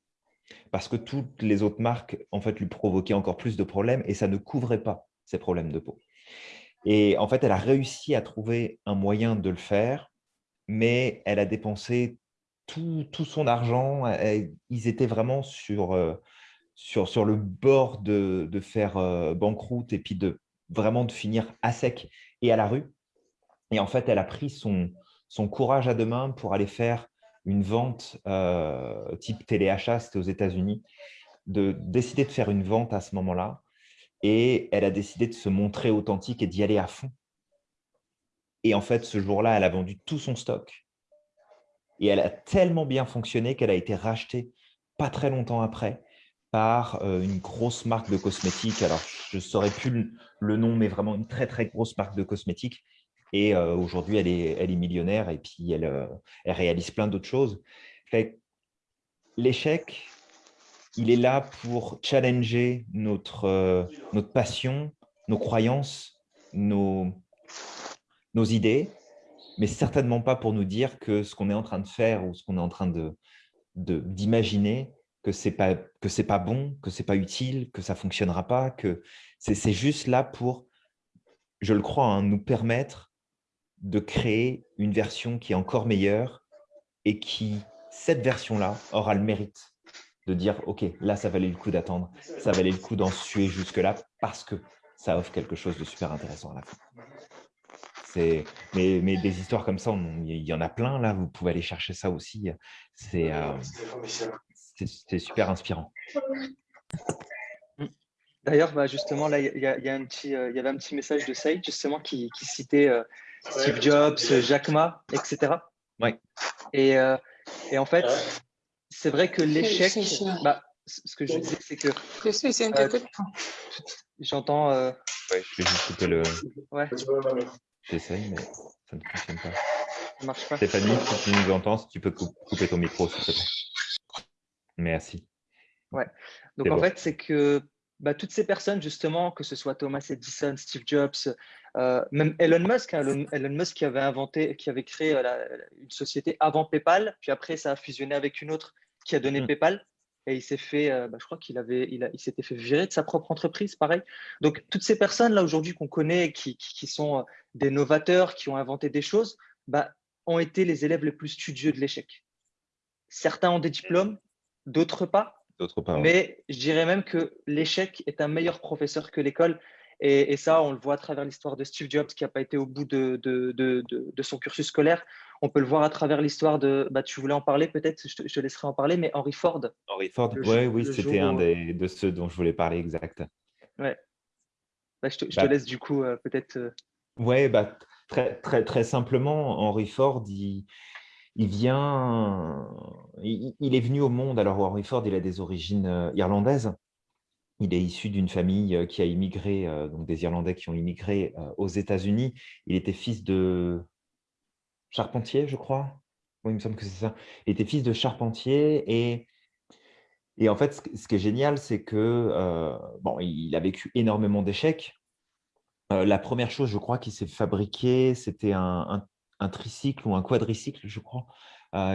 parce que toutes les autres marques en fait, lui provoquaient encore plus de problèmes et ça ne couvrait pas ces problèmes de peau. Et en fait, elle a réussi à trouver un moyen de le faire, mais elle a dépensé tout, son argent. ils étaient vraiment sur, euh, sur, sur le bord de, de faire euh, banqueroute et puis de vraiment de finir à sec et à la rue. Et en fait, elle a pris son, son courage à deux mains pour aller faire une vente euh, type téléachat, c'était aux États-Unis, de décider de faire une vente à ce moment-là. Et elle a décidé de se montrer authentique et d'y aller à fond. Et en fait, ce jour-là, elle a vendu tout son stock. Et elle a tellement bien fonctionné qu'elle a été rachetée pas très longtemps après par euh, une grosse marque de cosmétiques. Alors, je ne saurais plus le nom, mais vraiment une très, très grosse marque de cosmétiques et aujourd'hui, elle est, elle est millionnaire et puis elle, elle réalise plein d'autres choses. L'échec, il est là pour challenger notre, notre passion, nos croyances, nos, nos idées, mais certainement pas pour nous dire que ce qu'on est en train de faire ou ce qu'on est en train d'imaginer que c'est pas pas bon, que c'est pas utile, que ça fonctionnera pas, que c'est juste là pour, je le crois, hein, nous permettre de créer une version qui est encore meilleure et qui, cette version-là, aura le mérite de dire « Ok, là, ça valait le coup d'attendre, ça valait le coup d'en suer jusque-là parce que ça offre quelque chose de super intéressant à la fin. Mais, mais des histoires comme ça, il y en a plein là, vous pouvez aller chercher ça aussi. C'est super inspirant. D'ailleurs, bah, justement, là, il y, a, un petit, il y avait un petit message de Saïd, justement, qui, citait Steve Jobs, Jack Ma, etc. Ouais. Et, et en fait, c'est vrai que l'échec, bah, ce que je disais, c'est que. J'entends. Euh... Ouais, je vais juste couper le. Ouais. J'essaye, mais ça ne fonctionne pas. Ça marche pas. Stéphanie, si tu nous entends, si tu peux couper ton micro, s'il te plaît. Merci. Ouais. Donc en fait, c'est que bah, toutes ces personnes, justement, que ce soit Thomas Edison, Steve Jobs, euh, même Elon Musk, hein, Elon, Musk qui avait inventé, qui avait créé euh, une société avant PayPal, puis après ça a fusionné avec une autre qui a donné mmh. PayPal et il s'est fait, euh, bah, je crois qu'il avait, il, il s'était fait virer de sa propre entreprise, pareil. Donc toutes ces personnes là aujourd'hui qu'on connaît, qui, qui, sont des novateurs, qui ont inventé des choses, bah, ont été les élèves les plus studieux de l'échec. Certains ont des diplômes, d'autres pas. D'autres pas. Mais je dirais même que l'échec est un meilleur professeur que l'école. Et, ça, on le voit à travers l'histoire de Steve Jobs qui n'a pas été au bout de, de, de, de, son cursus scolaire. On peut le voir à travers l'histoire de. Bah, tu voulais en parler peut-être, je, te laisserai en parler, mais Henry Ford. Henry Ford, ouais, oui, c'était un des, de ceux dont je voulais parler, exact. Ouais. Bah, je, te, je te, bah laisse du coup euh, peut-être. Euh, ouais, bah, très, très, très simplement, Henry Ford, il, il vient. Il, il, est venu au monde. Alors, Henry Ford, il a des origines euh, irlandaises. Il est issu d'une famille qui a immigré, donc des Irlandais qui ont immigré aux États-Unis. Il était fils de charpentier, je crois. Oui, il me semble que c'est ça. Il était fils de charpentier et, et en fait, ce qui est génial, c'est que bon, il a vécu énormément d'échecs. la première chose, je crois, qui s'est fabriqué, c'était un, tricycle ou un quadricycle, je crois,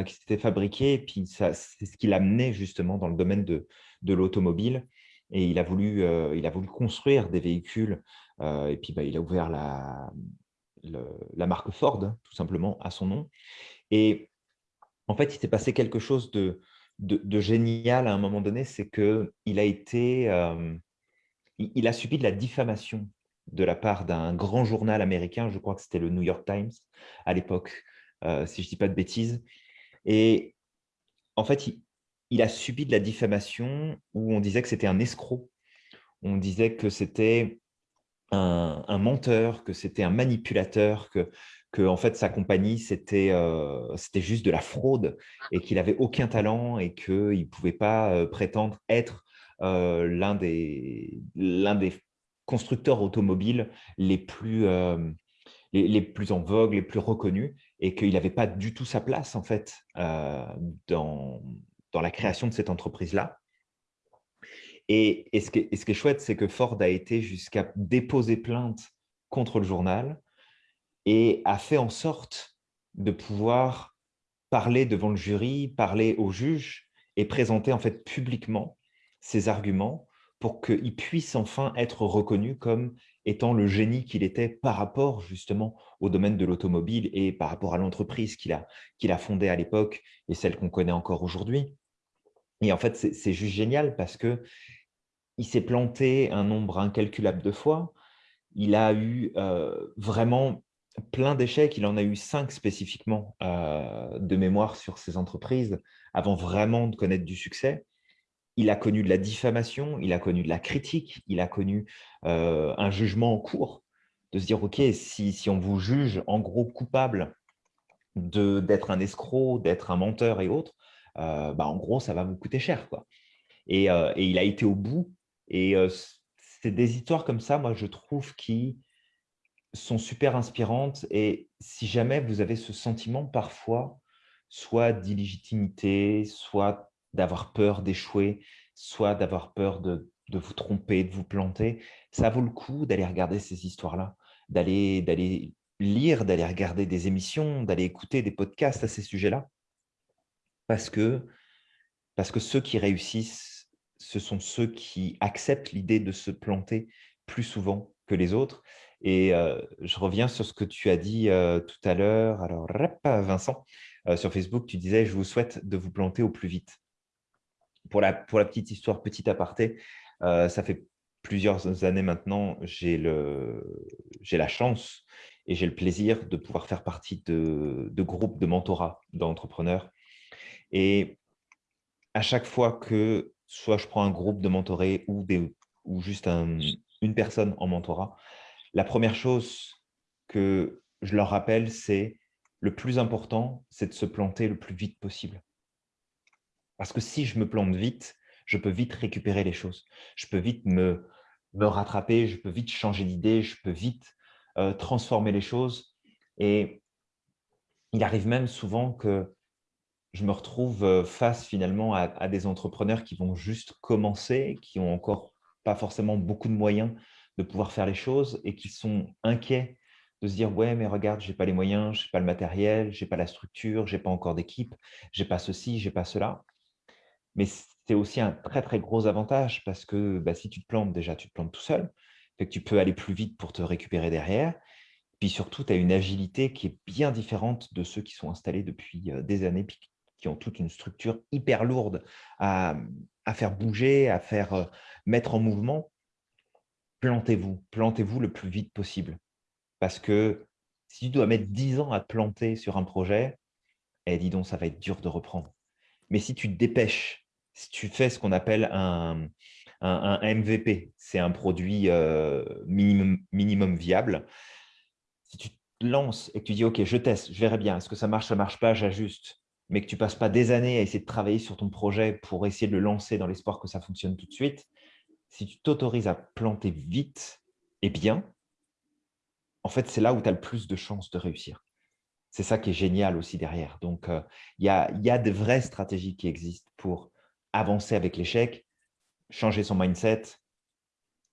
qui s'était fabriqué. Et puis, c'est ce qui l'a amené justement dans le domaine de, de l'automobile et il a voulu, euh, il a voulu construire des véhicules euh, et puis bah, il a ouvert la, la marque Ford, tout simplement, à son nom. Et en fait, il s'est passé quelque chose de, génial à un moment donné, c'est qu'il a été, euh, il, a subi de la diffamation de la part d'un grand journal américain, je crois que c'était le New York Times à l'époque, si je ne dis pas de bêtises. Et en fait, il, il a subi de la diffamation où on disait que c'était un escroc, on disait que c'était un, menteur, que c'était un manipulateur, que, en fait sa compagnie c'était euh, c'était juste de la fraude et qu'il avait aucun talent et qu'il ne pouvait pas euh, prétendre être euh, l'un des constructeurs automobiles les plus les, plus en vogue, les plus reconnus, et qu'il n'avait pas du tout sa place en fait dans, dans la création de cette entreprise-là. Et, ce qui est, chouette, c'est que Ford a été jusqu'à déposer plainte contre le journal et a fait en sorte de pouvoir parler devant le jury, parler au juge et présenter en fait publiquement ses arguments pour qu'il puisse enfin être reconnu comme étant le génie qu'il était par rapport justement au domaine de l'automobile et par rapport à l'entreprise qu'il a, qu'il a fondée à l'époque et celle qu'on connaît encore aujourd'hui. Et en fait, c'est juste génial parce que il s'est planté un nombre incalculable de fois. Il a eu euh, vraiment plein d'échecs. Il en a eu cinq spécifiquement euh, de mémoire sur ses entreprises avant vraiment de connaître du succès. Il a connu de la diffamation, il a connu de la critique, il a connu euh, un jugement en cours, de se dire, OK, si, si on vous juge en gros coupable d'être un escroc, d'être un menteur et autres, bah, en gros, ça va vous coûter cher. Quoi. Et, et il a été au bout. Et c'est des histoires comme ça, moi, je trouve, qui sont super inspirantes. Et si jamais vous avez ce sentiment parfois, soit d'illégitimité, soit d'avoir peur d'échouer, soit d'avoir peur de, de, vous tromper, de vous planter, ça vaut le coup d'aller regarder ces histoires-là, d'aller lire, d'aller regarder des émissions, d'aller écouter des podcasts à ces sujets-là parce que, parce que ceux qui réussissent, ce sont ceux qui acceptent l'idée de se planter plus souvent que les autres. Et euh, je reviens sur ce que tu as dit euh, tout à l'heure. Alors, Vincent, euh, sur Facebook, tu disais « Je vous souhaite de vous planter au plus vite ». Pour la, pour la petite histoire, petit aparté, ça fait plusieurs années maintenant, j'ai la chance et j'ai le plaisir de pouvoir faire partie de, de groupes de mentorat d'entrepreneurs. Et à chaque fois que soit je prends un groupe de mentorés ou, des, ou juste une personne en mentorat, la première chose que je leur rappelle, c'est le plus important, c'est de se planter le plus vite possible. Parce que si je me plante vite, je peux vite récupérer les choses. Je peux vite me, me rattraper, je peux vite changer d'idée, je peux vite euh, transformer les choses. Et il arrive même souvent que je me retrouve euh, face finalement à, des entrepreneurs qui vont juste commencer, qui ont encore pas forcément beaucoup de moyens de pouvoir faire les choses et qui sont inquiets de se dire « ouais, mais regarde, je n'ai pas les moyens, je n'ai pas le matériel, je n'ai pas la structure, je n'ai pas encore d'équipe, je n'ai pas ceci, je n'ai pas cela ». Mais c'est aussi un très, très gros avantage parce que bah, si tu te plantes, déjà, tu te plantes tout seul. Tu peux aller plus vite pour te récupérer derrière. Puis surtout, tu as une agilité qui est bien différente de ceux qui sont installés depuis euh, des années, qui ont toute une structure hyper lourde à, faire bouger, à faire euh, mettre en mouvement. Plantez-vous, plantez-vous le plus vite possible. Parce que si tu dois mettre 10 ans à te planter sur un projet, eh, dis donc, ça va être dur de reprendre. Mais si tu te dépêches, si tu fais ce qu'on appelle un, un, MVP, c'est un produit euh, minimum, minimum viable, si tu te lances et que tu dis « Ok, je teste, je verrai bien, est-ce que ça marche, ça ne marche pas, j'ajuste », mais que tu passes pas des années à essayer de travailler sur ton projet pour essayer de le lancer dans l'espoir que ça fonctionne tout de suite, si tu t'autorises à planter vite et bien, en fait, c'est là où tu as le plus de chances de réussir. C'est ça qui est génial aussi derrière. Donc, euh, il y a de vraies stratégies qui existent pour avancer avec l'échec, changer son mindset,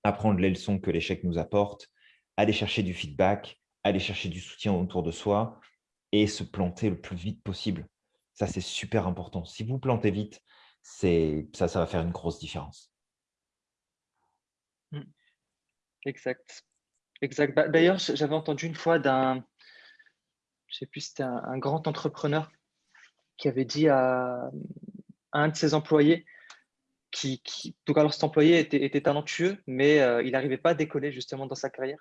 apprendre les leçons que l'échec nous apporte, aller chercher du feedback, aller chercher du soutien autour de soi et se planter le plus vite possible. Ça, c'est super important. Si vous plantez vite, ça, ça va faire une grosse différence. Mmh. Exact. exact. Bah, d'ailleurs, j'avais entendu une fois d'un, je sais plus, c'était un, grand entrepreneur qui avait dit à, un de ses employés, qui, qui donc alors cet employé était, talentueux, mais euh, il n'arrivait pas à décoller justement dans sa carrière.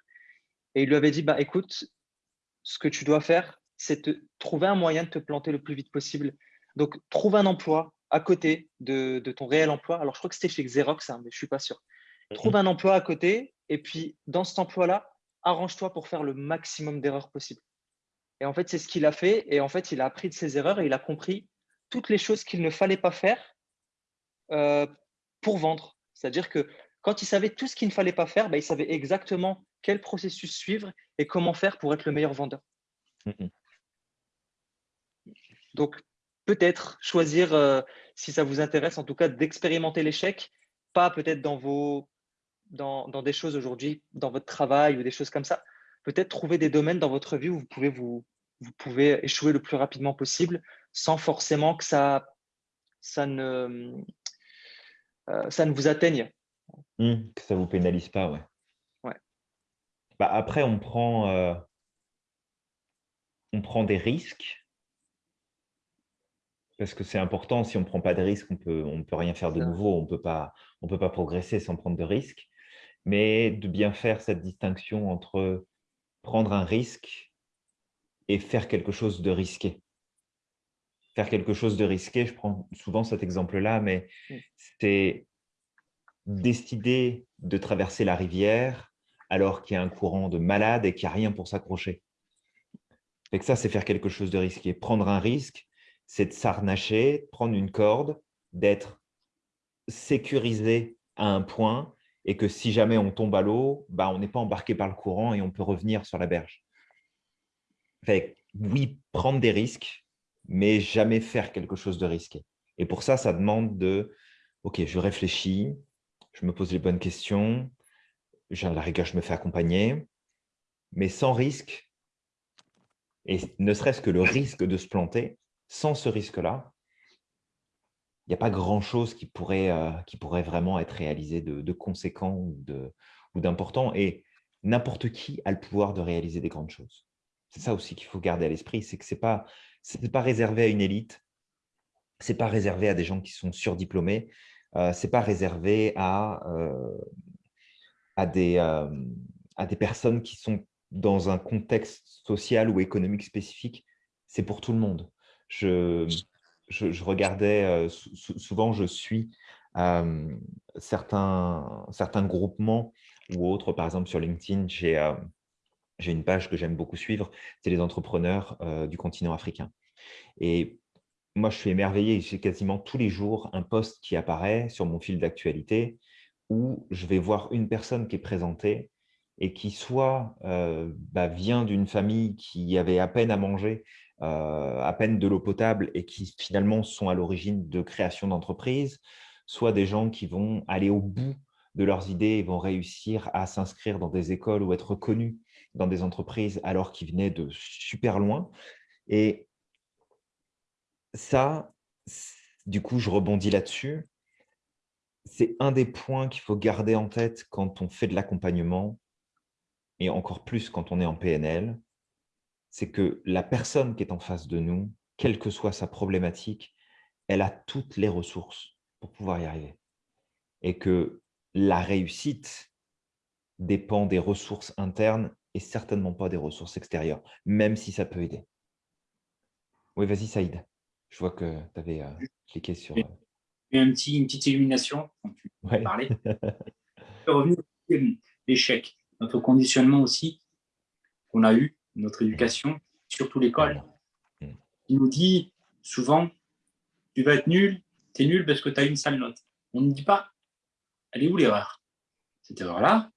Et il lui avait dit, bah, écoute, ce que tu dois faire, c'est de trouver un moyen de te planter le plus vite possible. Donc, trouve un emploi à côté de, ton réel emploi. Alors, je crois que c'était chez Xerox, hein, mais je ne suis pas sûr. Trouve un emploi à côté et puis, dans cet emploi-là, arrange-toi pour faire le maximum d'erreurs possible. Et en fait, c'est ce qu'il a fait. Et en fait, il a appris de ses erreurs et il a compris toutes les choses qu'il ne fallait pas faire euh, pour vendre. C'est-à-dire que quand il savait tout ce qu'il ne fallait pas faire, bah, il savait exactement quel processus suivre et comment faire pour être le meilleur vendeur. Donc, peut-être choisir, euh, si ça vous intéresse, en tout cas, d'expérimenter l'échec, pas peut-être dans, vos, dans, dans des choses aujourd'hui, dans votre travail ou des choses comme ça. Peut-être trouver des domaines dans votre vie où vous pouvez, vous, vous pouvez échouer le plus rapidement possible sans forcément que ça, ça, ne, euh, ça ne vous atteigne. Mmh, que ça ne vous pénalise pas, ouais. ouais. Bah après, on prend, euh, on prend des risques parce que c'est important, si on ne prend pas de risques, on peut, ne on peut rien faire de nouveau, on ne peut pas progresser sans prendre de risques. Mais de bien faire cette distinction entre prendre un risque et faire quelque chose de risqué. Faire quelque chose de risqué, je prends souvent cet exemple-là, mais c'est décider de traverser la rivière alors qu'il y a un courant de malade et qu'il n'y a rien pour s'accrocher. ça, c'est faire quelque chose de risqué. Prendre un risque, c'est de s'arnacher, prendre une corde, d'être sécurisé à un point et que si jamais on tombe à l'eau, bah, on n'est pas embarqué par le courant et on peut revenir sur la berge. Fait, oui, prendre des risques, mais jamais faire quelque chose de risqué. Et pour ça, ça demande de, OK, je réfléchis, je me pose les bonnes questions, à la rigueur, je me fais accompagner, mais sans risque, et ne serait-ce que le risque de se planter, sans ce risque-là, il n'y a pas grand-chose qui, pourrait, euh, qui pourrait vraiment être réalisé de, conséquent ou d'important. Et n'importe qui a le pouvoir de réaliser des grandes choses. C'est ça aussi qu'il faut garder à l'esprit, c'est que ce n'est pas, réservé à une élite, ce n'est pas réservé à des gens qui sont surdiplômés, euh, ce n'est pas réservé euh, à des personnes qui sont dans un contexte social ou économique spécifique, c'est pour tout le monde. Je, regardais, souvent je suis certains, certains groupements ou autres, par exemple sur LinkedIn, j'ai j'ai une page que j'aime beaucoup suivre, c'est les entrepreneurs du continent africain. Et moi, je suis émerveillé, j'ai quasiment tous les jours un post qui apparaît sur mon fil d'actualité où je vais voir une personne qui est présentée et qui soit bah, vient d'une famille qui avait à peine à manger, à peine de l'eau potable et qui finalement sont à l'origine de création d'entreprises, soit des gens qui vont aller au bout de leurs idées et vont réussir à s'inscrire dans des écoles ou être connus dans des entreprises alors qu'ils venaient de super loin. Et ça, du coup, je rebondis là-dessus. C'est un des points qu'il faut garder en tête quand on fait de l'accompagnement, et encore plus quand on est en PNL, c'est que la personne qui est en face de nous, quelle que soit sa problématique, elle a toutes les ressources pour pouvoir y arriver. Et que la réussite dépend des ressources internes et certainement pas des ressources extérieures, même si ça peut aider. Oui, vas-y Saïd. Je vois que tu avais euh, cliqué sur… Euh, un petit, une petite illumination quand tu parlais. revenir l'échec notre conditionnement aussi qu'on a eu, notre éducation, surtout l'école, mm. il nous dit souvent, tu vas être nul, tu es nul parce que tu as une sale note. On ne dit pas, elle est où l'erreur? Cette erreur-là,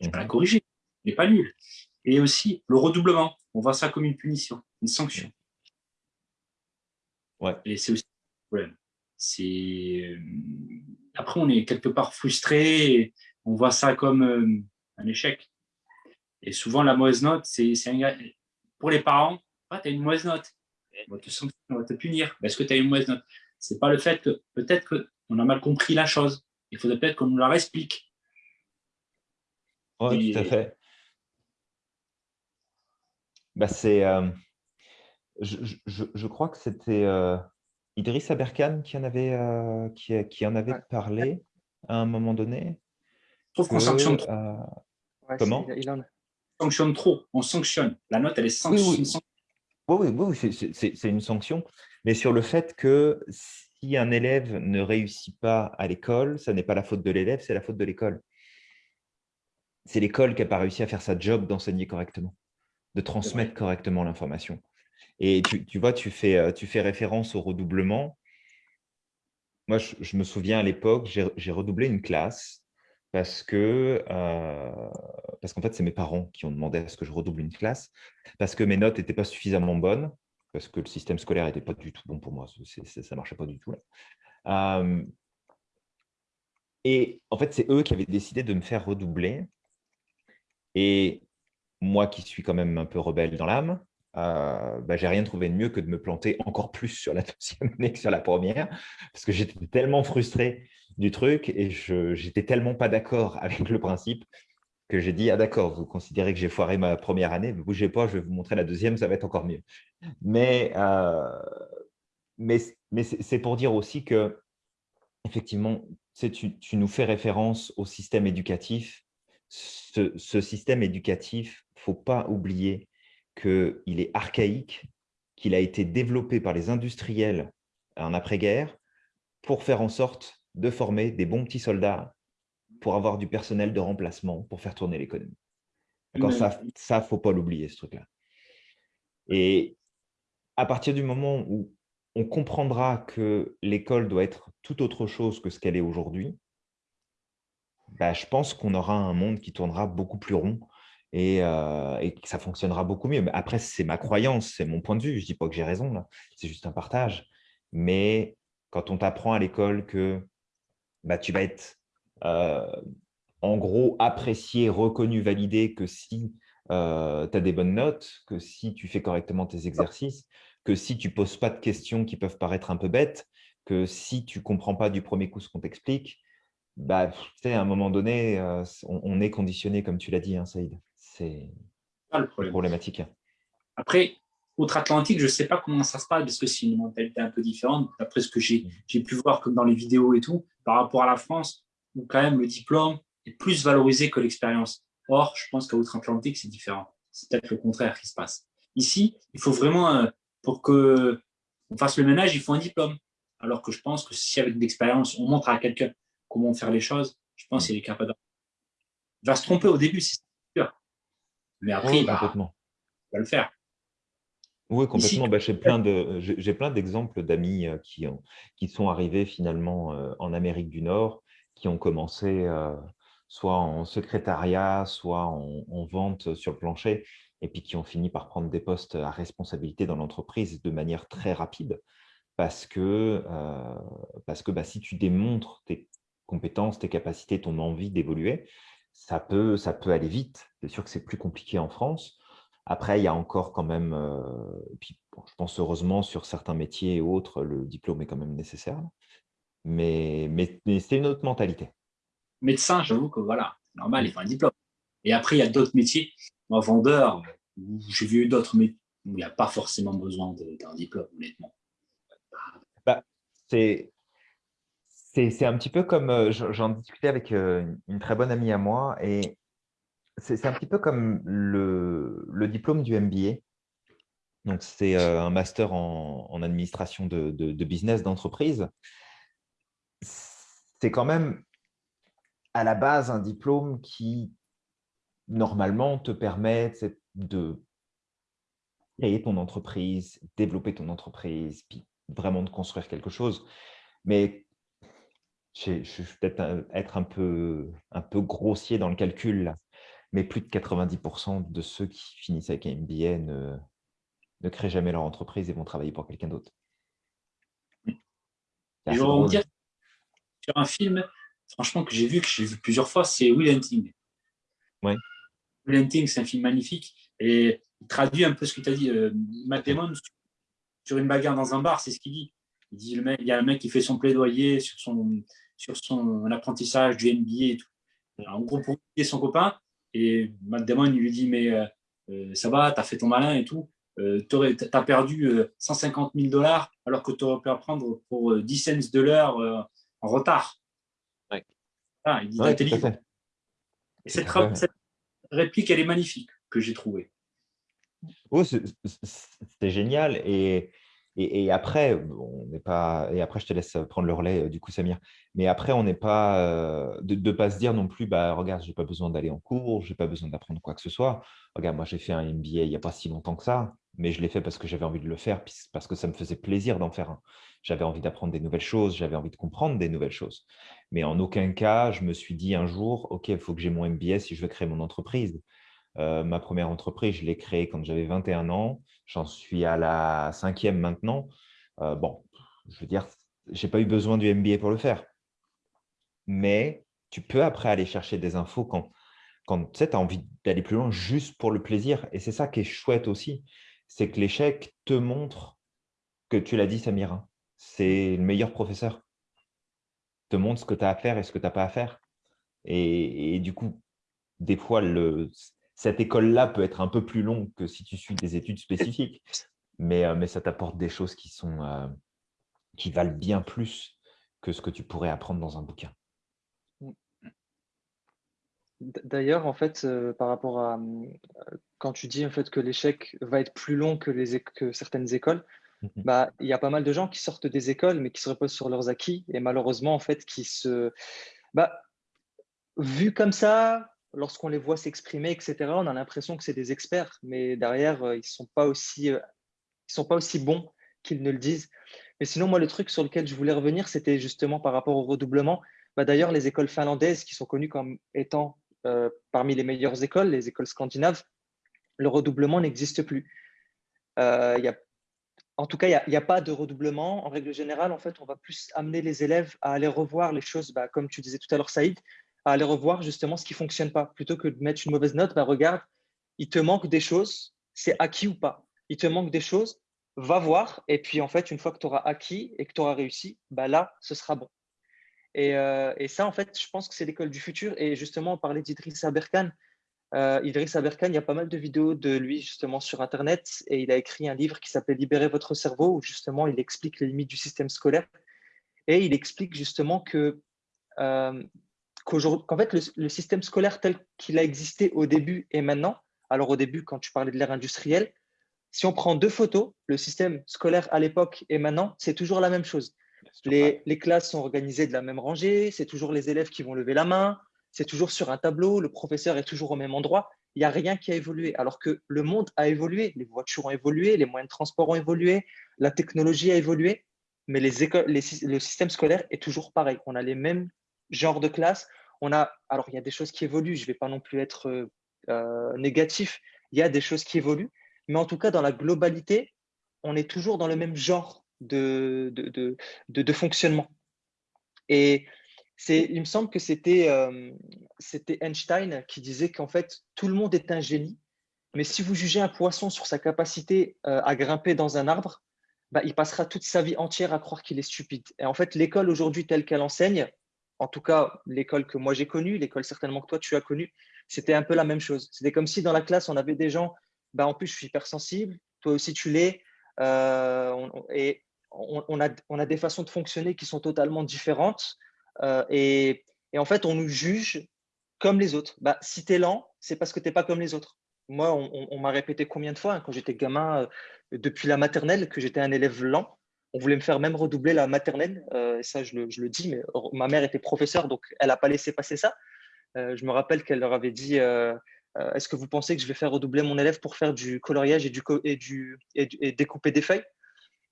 je vais la mm-hmm. corriger, elle n'est pas nulle. Et aussi, le redoublement, on voit ça comme une punition, une sanction. Ouais. Et c'est aussi un problème. Euh, après, on est quelque part frustré, on voit ça comme euh, un échec. Et souvent, la mauvaise note, c'est pour les parents, ah, tu as une mauvaise note, on va te, on va te punir. Est-ce que tu as une mauvaise note? C'est pas le fait que peut-être qu'on a mal compris la chose. Il faudrait peut-être qu'on nous la explique. Oui, tout à fait. Bah, c'est, euh, je, je, je, crois que c'était euh, Idriss Aberkan qui en avait, euh, qui, qui, en avait parlé à un moment donné. Je trouve qu'on sanctionne Comment On sanctionne trop, on sanctionne. La note, elle est sanctionnée. Oui, oui, c'est une sanction. Mais sur le fait que si un élève ne réussit pas à l'école, ça n'est pas la faute de l'élève, c'est la faute de l'école. C'est l'école qui n'a pas réussi à faire sa job d'enseigner correctement, de transmettre correctement l'information. Et tu, vois, tu fais, euh, tu fais référence au redoublement. Moi, je me souviens à l'époque, j'ai redoublé une classe parce que euh, parce qu'en fait, c'est mes parents qui ont demandé à ce que je redouble une classe, parce que mes notes n'étaient pas suffisamment bonnes, parce que le système scolaire n'était pas du tout bon pour moi, ça ne marchait pas du tout. Et en fait, c'est eux qui avaient décidé de me faire redoubler. Et moi qui suis quand même un peu rebelle dans l'âme, euh, bah, j'ai rien trouvé de mieux que de me planter encore plus sur la deuxième année que sur la première, parce que j'étais tellement frustré du truc et j'étais tellement pas d'accord avec le principe que j'ai dit, ah d'accord, vous considérez que j'ai foiré ma première année, ne bougez pas, je vais vous montrer la deuxième, ça va être encore mieux. Mais, euh, mais, mais c'est pour dire aussi que, effectivement, tu, tu, nous fais référence au système éducatif. Ce, ce système éducatif, il ne faut pas oublier qu'il est archaïque, qu'il a été développé par les industriels en après-guerre pour faire en sorte de former des bons petits soldats pour avoir du personnel de remplacement pour faire tourner l'économie. Ça, il ne faut pas l'oublier, ce truc-là. Et à partir du moment où on comprendra que l'école doit être tout autre chose que ce qu'elle est aujourd'hui, bah, je pense qu'on aura un monde qui tournera beaucoup plus rond et, euh, et que ça fonctionnera beaucoup mieux. Mais après, c'est ma croyance, c'est mon point de vue. Je ne dis pas que j'ai raison, c'est juste un partage. Mais quand on t'apprend à l'école que bah, tu vas être en gros apprécié, reconnu, validé que si euh, tu as des bonnes notes, que si tu fais correctement tes exercices, que si tu ne poses pas de questions qui peuvent paraître un peu bêtes, que si tu ne comprends pas du premier coup ce qu'on t'explique, bah, à un moment donné, euh, on, est conditionné, comme tu l'as dit, hein, Saïd. C'est problématique. Après, Outre-Atlantique, je ne sais pas comment ça se passe parce que c'est une mentalité un peu différente. D'après ce que j'ai mm. pu voir comme dans les vidéos et tout, par rapport à la France, où quand même le diplôme est plus valorisé que l'expérience. Or, je pense qu'à Outre-Atlantique, c'est différent. C'est peut-être le contraire qui se passe. Ici, il faut vraiment, euh, pour que on fasse le ménage, il faut un diplôme. Alors que je pense que si avec de l'expérience, on montre à quelqu'un comment faire les choses, je pense qu'il est capable. Il va se tromper au début, c'est sûr. Mais après, il, va, le faire. Oui, complètement. Bah, j'ai plein de, j'ai plein d'exemples d'amis euh, qui, qui sont arrivés finalement euh, en Amérique du Nord, qui ont commencé soit en secrétariat, soit en, vente sur le plancher, et puis qui ont fini par prendre des postes à responsabilité dans l'entreprise de manière très rapide, parce que, euh, parce que bah, si tu démontres tes compétences, tes capacités, ton envie d'évoluer, ça peut, ça peut aller vite. C'est sûr que c'est plus compliqué en France. Après, il y a encore quand même, euh, puis, je pense heureusement sur certains métiers et autres, le diplôme est quand même nécessaire. Mais, mais, mais c'est une autre mentalité médecin, j'avoue que voilà, normal, il faut un diplôme. Et après, il y a d'autres métiers. Moi, vendeur, j'ai vu d'autres métiers où il n'y a pas forcément besoin d'un diplôme, honnêtement. Bah, c'est un petit peu comme, euh, j'en discutais avec euh, une très bonne amie à moi, et c'est un petit peu comme le, le diplôme du MBA. Donc, c'est euh, un master en, en administration de, de, de business d'entreprise. C'est quand même à la base un diplôme qui, normalement, te permet de créer ton entreprise, développer ton entreprise, puis vraiment de construire quelque chose. Mais je, vais peut-être être un peu, un peu grossier dans le calcul, là, mais plus de 90% de ceux qui finissent avec un MBA ne, ne créent jamais leur entreprise et vont travailler pour quelqu'un d'autre. Sur un film, franchement, que j'ai vu, que j'ai vu plusieurs fois, c'est Will Hunting. Ouais. Will Hunting, c'est un film magnifique et il traduit un peu ce que tu as dit. Euh, Matt Damon, sur une bagarre dans un bar, c'est ce qu'il dit. Il dit il y a un mec qui fait son plaidoyer sur son, sur son apprentissage du NBA et tout. en gros, pour son copain, et Matt Damon, il lui dit Mais euh, euh, ça va, tu as fait ton malin et tout. Euh, tu as perdu 150 000 dollars alors que tu aurais pu apprendre pour 10 cents de l'heure en retard. Ah, il dit Et cette, réplique, elle est magnifique, que j'ai trouvée. Oh, c'est génial. Et, et, après, on n'est pas. Et après, je te laisse prendre le relais euh, du coup, Samir. Mais après, on n'est pas euh, de ne pas se dire non plus, bah regarde, j'ai pas besoin d'aller en cours, j'ai pas besoin d'apprendre quoi que ce soit. Regarde, moi, j'ai fait un MBA il n'y a pas si longtemps que ça, mais je l'ai fait parce que j'avais envie de le faire, parce que ça me faisait plaisir d'en faire un. J'avais envie d'apprendre des nouvelles choses, j'avais envie de comprendre des nouvelles choses. Mais en aucun cas, je me suis dit un jour, OK, il faut que j'ai mon MBA si je veux créer mon entreprise. Euh, ma première entreprise, je l'ai créée quand j'avais 21 ans. J'en suis à la cinquième maintenant. Euh, bon, je veux dire, je n'ai pas eu besoin du MBA pour le faire. Mais tu peux après aller chercher des infos quand, quand tu as envie d'aller plus loin juste pour le plaisir. Et c'est ça qui est chouette aussi, c'est que l'échec te montre que tu l'as dit, Samira, c'est le meilleur professeur te montre ce que tu as à faire et ce que tu n'as pas à faire. Et, du coup, des fois, cette école-là peut être un peu plus longue que si tu suis des études spécifiques, mais, euh, ça t'apporte des choses euh, qui valent bien plus que ce que tu pourrais apprendre dans un bouquin. D'ailleurs, en fait, euh, par rapport à quand tu dis en fait que l'échec va être plus long que, les, que certaines écoles, Mhm. bah, il y a pas mal de gens qui sortent des écoles, mais qui se reposent sur leurs acquis et malheureusement, en fait, qui se. Bah, vu comme ça, lorsqu'on les voit s'exprimer, etc., on a l'impression que c'est des experts, mais derrière, euh, ils ne sont, pas aussi, euh, ils sont pas aussi bons qu'ils ne le disent. Mais sinon, moi, le truc sur lequel je voulais revenir, c'était justement par rapport au redoublement. Bah, D'ailleurs, les écoles finlandaises, qui sont connues comme étant euh, parmi les meilleures écoles, les écoles scandinaves, le redoublement n'existe plus. A en tout cas, il n'y a, pas de redoublement. En règle générale, en fait, on va plus amener les élèves à aller revoir les choses, bah, comme tu disais tout à l'heure, Saïd, à aller revoir justement ce qui ne fonctionne pas. Plutôt que de mettre une mauvaise note, bah, regarde, il te manque des choses, c'est acquis ou pas. Il te manque des choses, va voir. Et puis, en fait, une fois que tu auras acquis et que tu auras réussi, bah, là, ce sera bon. Euh, et, ça, en fait, je pense que c'est l'école du futur. Et justement, on parlait d'Idriss Aberkan. Euh, Idriss Aberkan, il y a pas mal de vidéos de lui justement sur Internet et il a écrit un livre qui s'appelle Libérer votre cerveau où justement il explique les limites du système scolaire et il explique justement que euh, qu'en fait, le, système scolaire tel qu'il a existé au début et maintenant, alors au début, quand tu parlais de l'ère industrielle, si on prend deux photos, le système scolaire à l'époque et maintenant, c'est toujours la même chose. Les, classes sont organisées de la même rangée, c'est toujours les élèves qui vont lever la main, c'est toujours sur un tableau, le professeur est toujours au même endroit. Il n'y a rien qui a évolué. Alors que le monde a évolué, les voitures ont évolué, les moyens de transport ont évolué, la technologie a évolué, mais le système scolaire est toujours pareil. On a les mêmes genres de classes. On a, alors, il y a des choses qui évoluent, je ne vais pas non plus être euh, euh, négatif, il y a des choses qui évoluent, mais en tout cas, dans la globalité, on est toujours dans le même genre de, de, de, fonctionnement. Et il me semble que c'était euh, Einstein qui disait qu'en fait, tout le monde est un génie, mais si vous jugez un poisson sur sa capacité euh, à grimper dans un arbre, bah, il passera toute sa vie entière à croire qu'il est stupide. Et en fait, l'école aujourd'hui telle qu'elle enseigne, en tout cas l'école que moi j'ai connue, l'école certainement que toi tu as connue, c'était un peu la même chose. C'était comme si dans la classe, on avait des gens, bah, en plus je suis hypersensible, toi aussi tu l'es, euh, et on, a, on a des façons de fonctionner qui sont totalement différentes. Euh, et, en fait, on nous juge comme les autres. Bah, si tu es lent, c'est parce que tu n'es pas comme les autres. Moi, on, m'a répété combien de fois hein, quand j'étais gamin, euh, depuis la maternelle, que j'étais un élève lent. On voulait me faire même redoubler la maternelle. Euh, ça, je le, dis, mais ma mère était professeure, donc elle n'a pas laissé passer ça. je me rappelle qu'elle leur avait dit Est-ce que vous pensez que je vais faire redoubler mon élève pour faire du coloriage et, du, et, du, et découper des feuilles?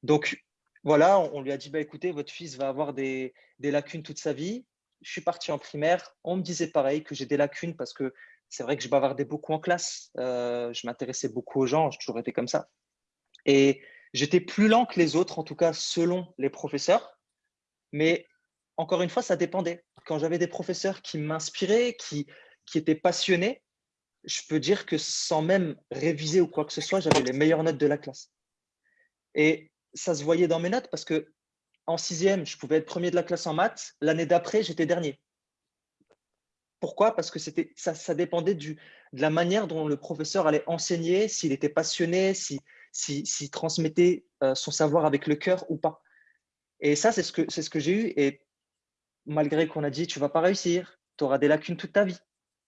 Donc, voilà, on, lui a dit bah, écoutez, votre fils va avoir des, lacunes toute sa vie. Je suis parti en primaire. On me disait pareil que j'ai des lacunes parce que c'est vrai que je bavardais beaucoup en classe. Euh, je m'intéressais beaucoup aux gens. J'ai toujours été comme ça. Et j'étais plus lent que les autres, en tout cas selon les professeurs. Mais encore une fois, ça dépendait. Quand j'avais des professeurs qui m'inspiraient, qui, qui étaient passionnés, je peux dire que sans même réviser ou quoi que ce soit, j'avais les meilleures notes de la classe. Et ça se voyait dans mes notes parce que en sixième, je pouvais être premier de la classe en maths. L'année d'après, j'étais dernier. Pourquoi? Parce que ça, ça, dépendait de la manière dont le professeur allait enseigner, s'il était passionné, s'il si, si, transmettait euh, son savoir avec le cœur ou pas. Et ça, c'est ce que, ce que j'ai eu. Et malgré qu'on a dit, tu vas pas réussir, tu auras des lacunes toute ta vie.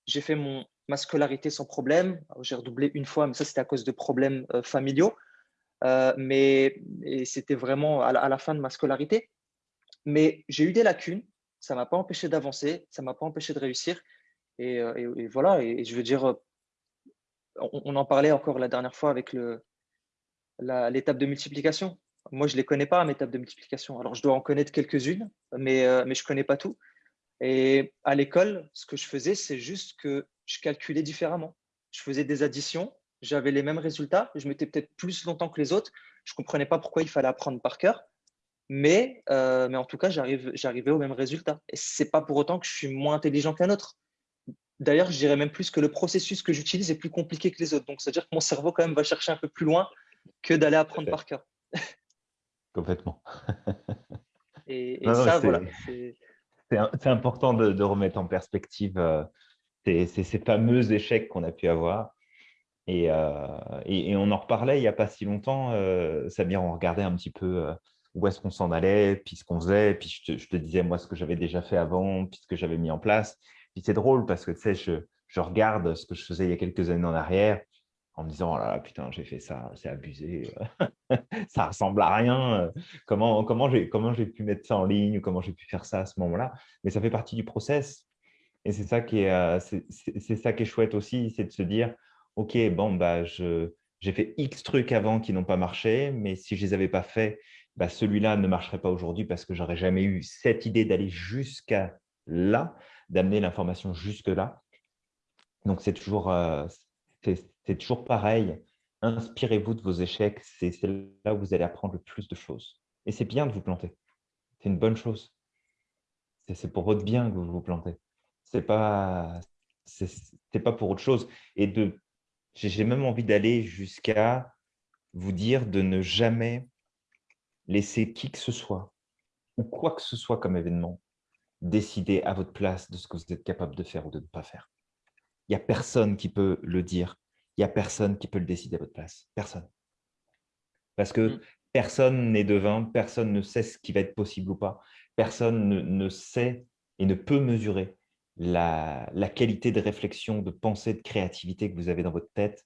J'ai fait mon, ma scolarité sans problème. J'ai redoublé une fois, mais ça, c'était à cause de problèmes euh, familiaux. Euh, mais c'était vraiment à la, fin de ma scolarité. Mais j'ai eu des lacunes, ça ne m'a pas empêché d'avancer, ça ne m'a pas empêché de réussir. Et, euh, voilà, et, je veux dire, euh, on, en parlait encore la dernière fois avec l'étape de multiplication. Moi, je ne les connais pas, mes étapes de multiplication. Alors, je dois en connaître quelques-unes, mais, mais je ne connais pas tout. Et à l'école, ce que je faisais, c'est juste que je calculais différemment. Je faisais des additions j'avais les mêmes résultats, je mettais peut-être plus longtemps que les autres, je ne comprenais pas pourquoi il fallait apprendre par cœur, mais, euh, mais en tout cas, j'arrivais au même résultat. Et ce n'est pas pour autant que je suis moins intelligent qu'un autre. D'ailleurs, je dirais même plus que le processus que j'utilise est plus compliqué que les autres. Donc, c'est-à-dire que mon cerveau, quand même, va chercher un peu plus loin que d'aller apprendre par cœur. Complètement. et, ça, voilà. C'est important de, remettre en perspective euh, ces, ces fameux échecs qu'on a pu avoir euh, et, on en reparlait il n'y a pas si longtemps, euh, Samir, on regardait un petit peu euh, où est-ce qu'on s'en allait, puis ce qu'on faisait, puis je te, disais moi ce que j'avais déjà fait avant, puis ce que j'avais mis en place. Puis c'est drôle parce que tu sais, je, regarde ce que je faisais il y a quelques années en arrière en me disant, oh là putain, j'ai fait ça, c'est abusé, ça ressemble à rien, comment, comment j'ai pu mettre ça en ligne, comment j'ai pu faire ça à ce moment-là. Mais ça fait partie du process. Et c'est ça, qui est, c'est ça qui est chouette aussi, c'est de se dire, OK, bon, bah, j'ai fait X trucs avant qui n'ont pas marché, mais si je ne les avais pas faits, bah, celui-là ne marcherait pas aujourd'hui parce que j'aurais jamais eu cette idée d'aller jusqu'à là, d'amener l'information jusque là. Donc, c'est toujours, euh, toujours pareil. Inspirez-vous de vos échecs. C'est là où vous allez apprendre le plus de choses. Et c'est bien de vous planter. C'est une bonne chose. C'est pour votre bien que vous vous plantez. Ce n'est pas, pas pour autre chose. Et de j'ai même envie d'aller jusqu'à vous dire de ne jamais laisser qui que ce soit ou quoi que ce soit comme événement décider à votre place de ce que vous êtes capable de faire ou de ne pas faire. Il n'y a personne qui peut le dire. Il n'y a personne qui peut le décider à votre place. Personne. Parce que mmh. personne n'est devin, personne ne sait ce qui va être possible ou pas. Personne ne, ne sait et ne peut mesurer la, qualité de réflexion, de pensée, de créativité que vous avez dans votre tête,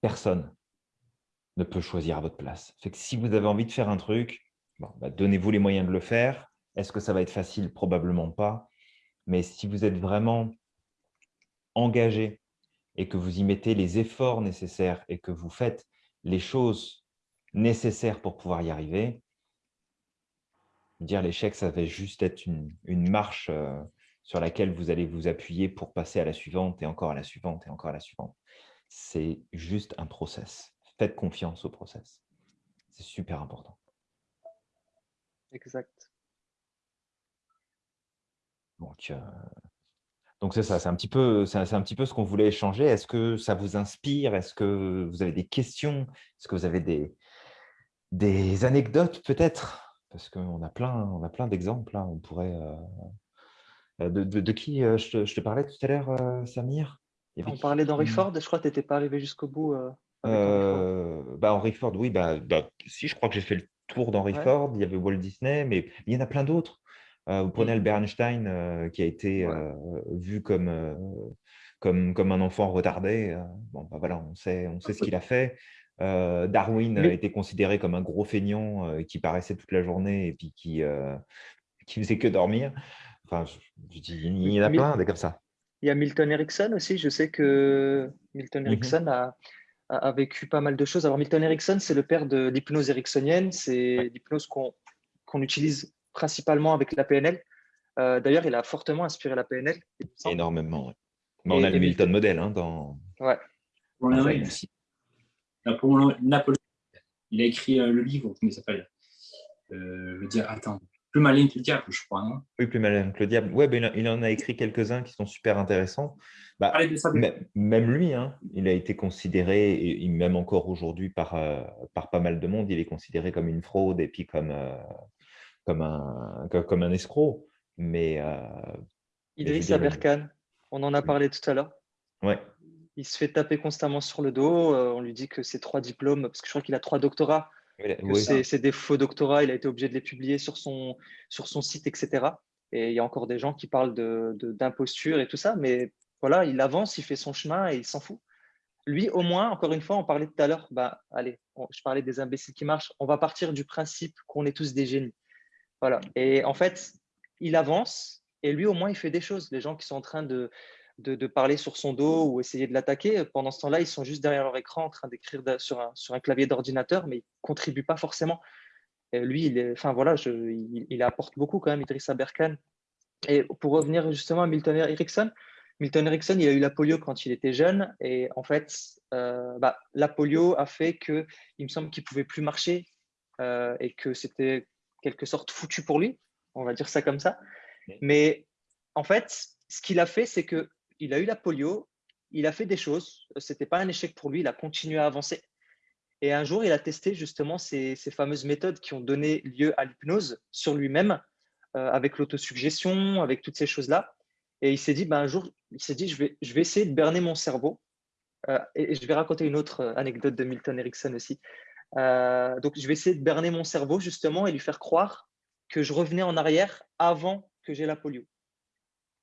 personne ne peut choisir à votre place. Si vous avez envie de faire un truc, bah, donnez-vous les moyens de le faire. Est-ce que ça va être facile? Probablement pas. Mais si vous êtes vraiment engagé et que vous y mettez les efforts nécessaires et que vous faites les choses nécessaires pour pouvoir y arriver, dire l'échec, ça va juste être une, marche euh, sur laquelle vous allez vous appuyer pour passer à la suivante et encore à la suivante et encore à la suivante. C'est juste un process. Faites confiance au process. C'est super important. Exact. Donc, euh, donc c'est ça, c'est un, petit peu, c'est un petit peu ce qu'on voulait échanger. Est-ce que ça vous inspire? Est-ce que vous avez des questions? Est-ce que vous avez des, des anecdotes peut-être? Parce qu'on a plein, on a plein d'exemples. Hein. On pourrait. Euh, euh, de, de, qui je te, parlais tout à l'heure, Samir? On parlait d'Henry Ford, je crois que tu n'étais pas arrivé jusqu'au bout. bah, Henry Ford, oui, bah, bah, si, je crois que j'ai fait le tour d'Henry Ford, il y avait Walt Disney, mais il y en a plein d'autres. Euh, vous prenez Albert Einstein, euh, qui a été euh, vu comme, comme, comme un enfant retardé. bon, bah, voilà, on sait, on sait ce qu'il a fait. Darwin a été considéré comme un gros feignant qui paraissait toute la journée et puis qui, qui faisait que dormir. Enfin, je, dis, il y en a plein des comme ça. Il y a Milton Erickson aussi. Je sais que Milton mmh Erickson a, a, vécu pas mal de choses. Alors, Milton Erickson, c'est le père de l'hypnose ericksonienne. C'est l'hypnose qu'on utilise principalement avec la PNL. Euh, d'ailleurs, il a fortement inspiré la PNL. Énormément, Mais on a le Milton modèle hein, dans. Ouais. Napoléon, il a écrit euh, le livre, comment il s'appelle? Euh, Le dire, attends, plus malin que le diable, je crois. Hein. oui, plus malin que le diable. Ouais, ben, il en a écrit quelques-uns qui sont super intéressants. Bah, même lui, hein, il a été considéré, et même encore aujourd'hui par, par pas mal de monde, il est considéré comme une fraude et puis comme, comme un, comme un escroc. Mais, euh, Idriss Aberkan, on en a parlé tout à l'heure. Ouais. Il se fait taper constamment sur le dos. Euh, on lui dit que c'est trois diplômes, parce que je crois qu'il a trois doctorats. C'est des faux doctorats. Il a été obligé de les publier sur son, sur son site, etc. Et il y a encore des gens qui parlent d'imposture de, et tout ça. Mais voilà, il avance, il fait son chemin et il s'en fout. Lui, au moins, encore une fois, on parlait tout à l'heure, bah, allez, je parlais des imbéciles qui marchent. On va partir du principe qu'on est tous des génies. Voilà. Et en fait, il avance et lui, au moins, il fait des choses. Les gens qui sont en train de, de, parler sur son dos ou essayer de l'attaquer, pendant ce temps-là, ils sont juste derrière leur écran en train d'écrire sur un, sur un clavier d'ordinateur, mais ils ne contribuent pas forcément. Et lui, il, est, enfin, voilà, je, il, apporte beaucoup quand même, Idrissa Berkane. Et pour revenir justement à Milton Erickson, Milton Erickson, il a eu la polio quand il était jeune. Et en fait, euh, bah, la polio a fait que, il me semble qu'il ne pouvait plus marcher euh, et que c'était quelque sorte foutu pour lui, on va dire ça comme ça. Mais en fait, ce qu'il a fait, c'est que il a eu la polio, il a fait des choses, c'était pas un échec pour lui, il a continué à avancer. Et un jour, il a testé justement ces, fameuses méthodes qui ont donné lieu à l'hypnose sur lui-même, euh, avec l'autosuggestion, avec toutes ces choses-là. Et il s'est dit, ben, un jour, il s'est dit, je vais, je vais essayer de berner mon cerveau. Euh, et, je vais raconter une autre euh, anecdote de Milton Erickson aussi. Euh, donc, je vais essayer de berner mon cerveau justement et lui faire croire que je revenais en arrière avant que j'ai la polio.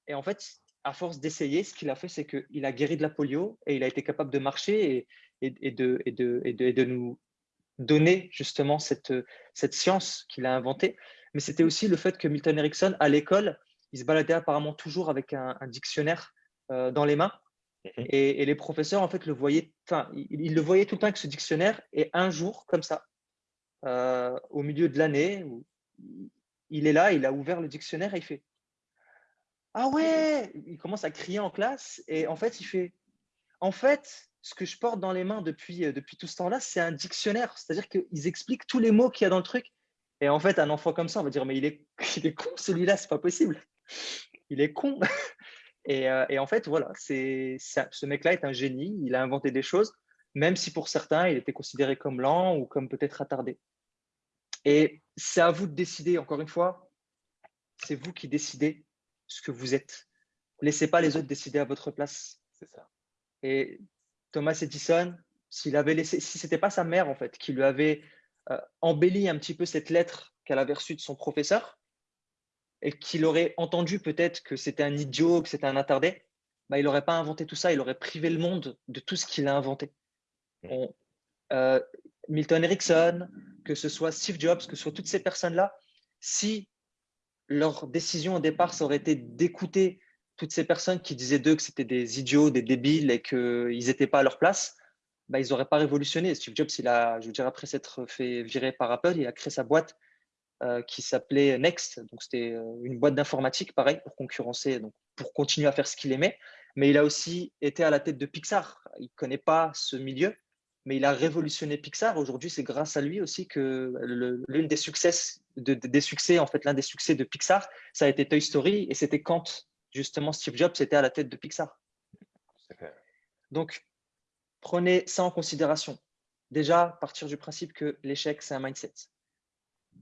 Et en fait, à force d'essayer, ce qu'il a fait, c'est qu'il a guéri de la polio et il a été capable de marcher et, et, de, et, de, et de, nous donner justement cette, cette science qu'il a inventée. Mais c'était aussi le fait que Milton Erickson, à l'école, il se baladait apparemment toujours avec un, dictionnaire euh, dans les mains Mhm. Et, les professeurs, en fait, le voyaient, enfin, ils, le voyaient tout le temps avec ce dictionnaire. Et un jour, comme ça, euh, au milieu de l'année, il est là, il a ouvert le dictionnaire et il fait Ah ouais Il commence à crier en classe et en fait, il fait En fait, ce que je porte dans les mains depuis, euh, depuis tout ce temps-là, c'est un dictionnaire. C'est-à-dire qu'ils expliquent tous les mots qu'il y a dans le truc. Et en fait, un enfant comme ça, on va dire Mais il est, il est con celui-là, c'est pas possible. Il est con. Euh, et, en fait, voilà, c'est, ce mec-là est un génie, il a inventé des choses, même si pour certains, il était considéré comme lent ou comme peut-être attardé. Et c'est à vous de décider, encore une fois, c'est vous qui décidez ce que vous êtes. Laissez pas les autres décider à votre place. C'est ça. Et Thomas Edison, s'il avait laissé, si c'était pas sa mère en fait qui lui avait euh, embelli un petit peu cette lettre qu'elle avait reçue de son professeur, et qu'il aurait entendu peut-être que c'était un idiot, que c'était un attardé, bah, il n'aurait pas inventé tout ça, il aurait privé le monde de tout ce qu'il a inventé. Euh, Milton Erickson, que ce soit Steve Jobs, que ce soit toutes ces personnes-là, si leur décision au départ, ça aurait été d'écouter toutes ces personnes qui disaient d'eux que c'était des idiots, des débiles et qu'ils n'étaient pas à leur place, bah, ils n'auraient pas révolutionné. Steve Jobs, il a, je veux dire, après s'être fait virer par Apple, il a créé sa boîte euh, qui s'appelait Next. Donc, c'était euh, une boîte d'informatique, pareil, pour concurrencer, donc pour continuer à faire ce qu'il aimait. Mais il a aussi été à la tête de Pixar. Il ne connaît pas ce milieu, mais il a révolutionné Pixar. Aujourd'hui, c'est grâce à lui aussi que l'une des succès, des succès, en fait, l'un des succès de Pixar, ça a été Toy Story, et c'était quand justement Steve Jobs était à la tête de Pixar. Donc, prenez ça en considération. Déjà, partir du principe que l'échec, c'est un mindset.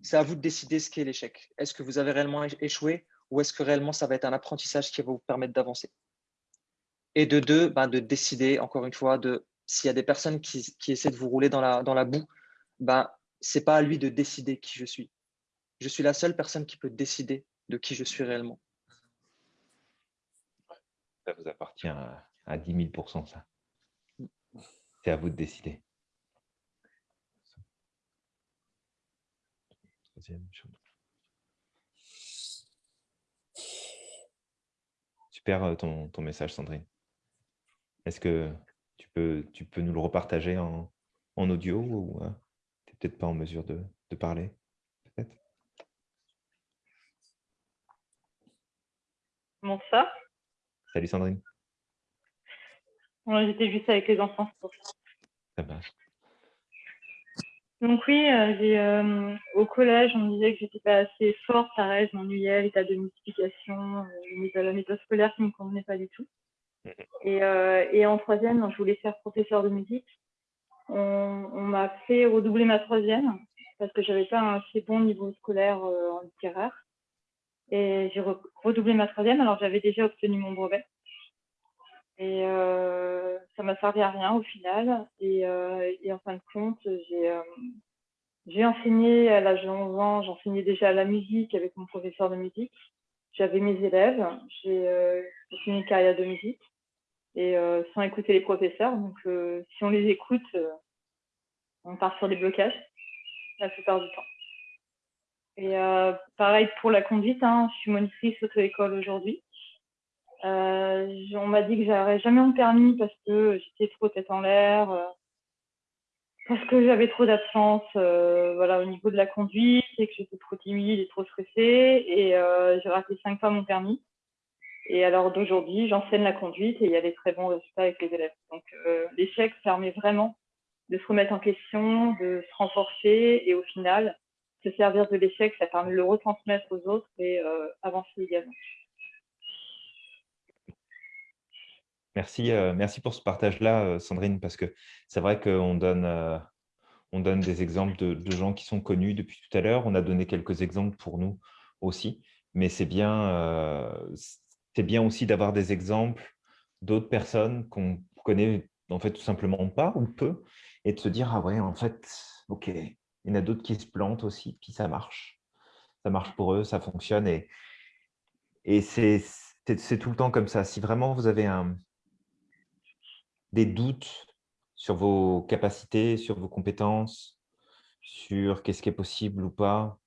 C'est à vous de décider ce qu'est l'échec. Est-ce que vous avez réellement échoué ou est-ce que réellement ça va être un apprentissage qui va vous permettre d'avancer? Et de deux, ben, de décider, encore une fois, de s'il y a des personnes qui, essaient de vous rouler dans la, boue, ben, ce n'est pas à lui de décider qui je suis. Je suis la seule personne qui peut décider de qui je suis réellement. Ça vous appartient à, à 10 000 ça? C'est à vous de décider. Super euh, ton, ton message, Sandrine. Est-ce que peux, tu peux nous le repartager en, en audio ou euh, tu n'es peut-être pas en mesure de, de parler peut-être? Comment ça? Salut Sandrine. J'étais juste avec les enfants. Ça marche. Donc oui, euh, euh, au collège, on me disait que j'étais pas assez forte, pareil, je m'ennuyais, l'état de multiplication, euh, la méthode scolaire qui ne me convenait pas du tout. Mm-hmm. Et, en troisième, je voulais faire professeur de musique. On, m'a fait redoubler ma troisième parce que j'avais pas un assez bon niveau scolaire en littéraire. Et j'ai redoublé ma troisième alors j'avais déjà obtenu mon brevet. Et euh, ça m'a servi à rien au final. Et, euh, en fin de compte, j'ai euh, enseigné à l'âge de 11 ans, j'enseignais déjà la musique avec mon professeur de musique. J'avais mes élèves, j'ai euh, fait une carrière de musique et euh, sans écouter les professeurs. Donc, si on les écoute, on part sur des blocages la plupart du temps. Et pareil pour la conduite, hein, je suis monitrice auto-école aujourd'hui. Euh, on m'a dit que j'aurais jamais mon permis parce que j'étais trop tête en l'air, euh, parce que j'avais trop d'absence euh, voilà, au niveau de la conduite et que j'étais trop timide et trop stressée. Et j'ai raté cinq fois mon permis. Et alors d'aujourd'hui, j'enseigne la conduite et il y a des très bons résultats avec les élèves. Donc l'échec permet vraiment de se remettre en question, de se renforcer et au final, se servir de l'échec, ça permet de le retransmettre aux autres et avancer également. Merci, euh, merci pour ce partage-là, euh, Sandrine, parce que c'est vrai qu'on donne, euh, on donne des exemples de, gens qui sont connus depuis tout à l'heure. On a donné quelques exemples pour nous aussi, mais c'est bien, c'est bien aussi d'avoir des exemples d'autres personnes qu'on connaît en fait tout simplement pas ou peu, et de se dire, ah ouais, en fait, ok, il y en a d'autres qui se plantent aussi, puis ça marche. Ça marche pour eux, ça fonctionne, et, et c'est tout le temps comme ça. Si vraiment vous avez un, des doutes sur vos capacités, sur vos compétences, sur qu'est-ce qui est possible ou pas,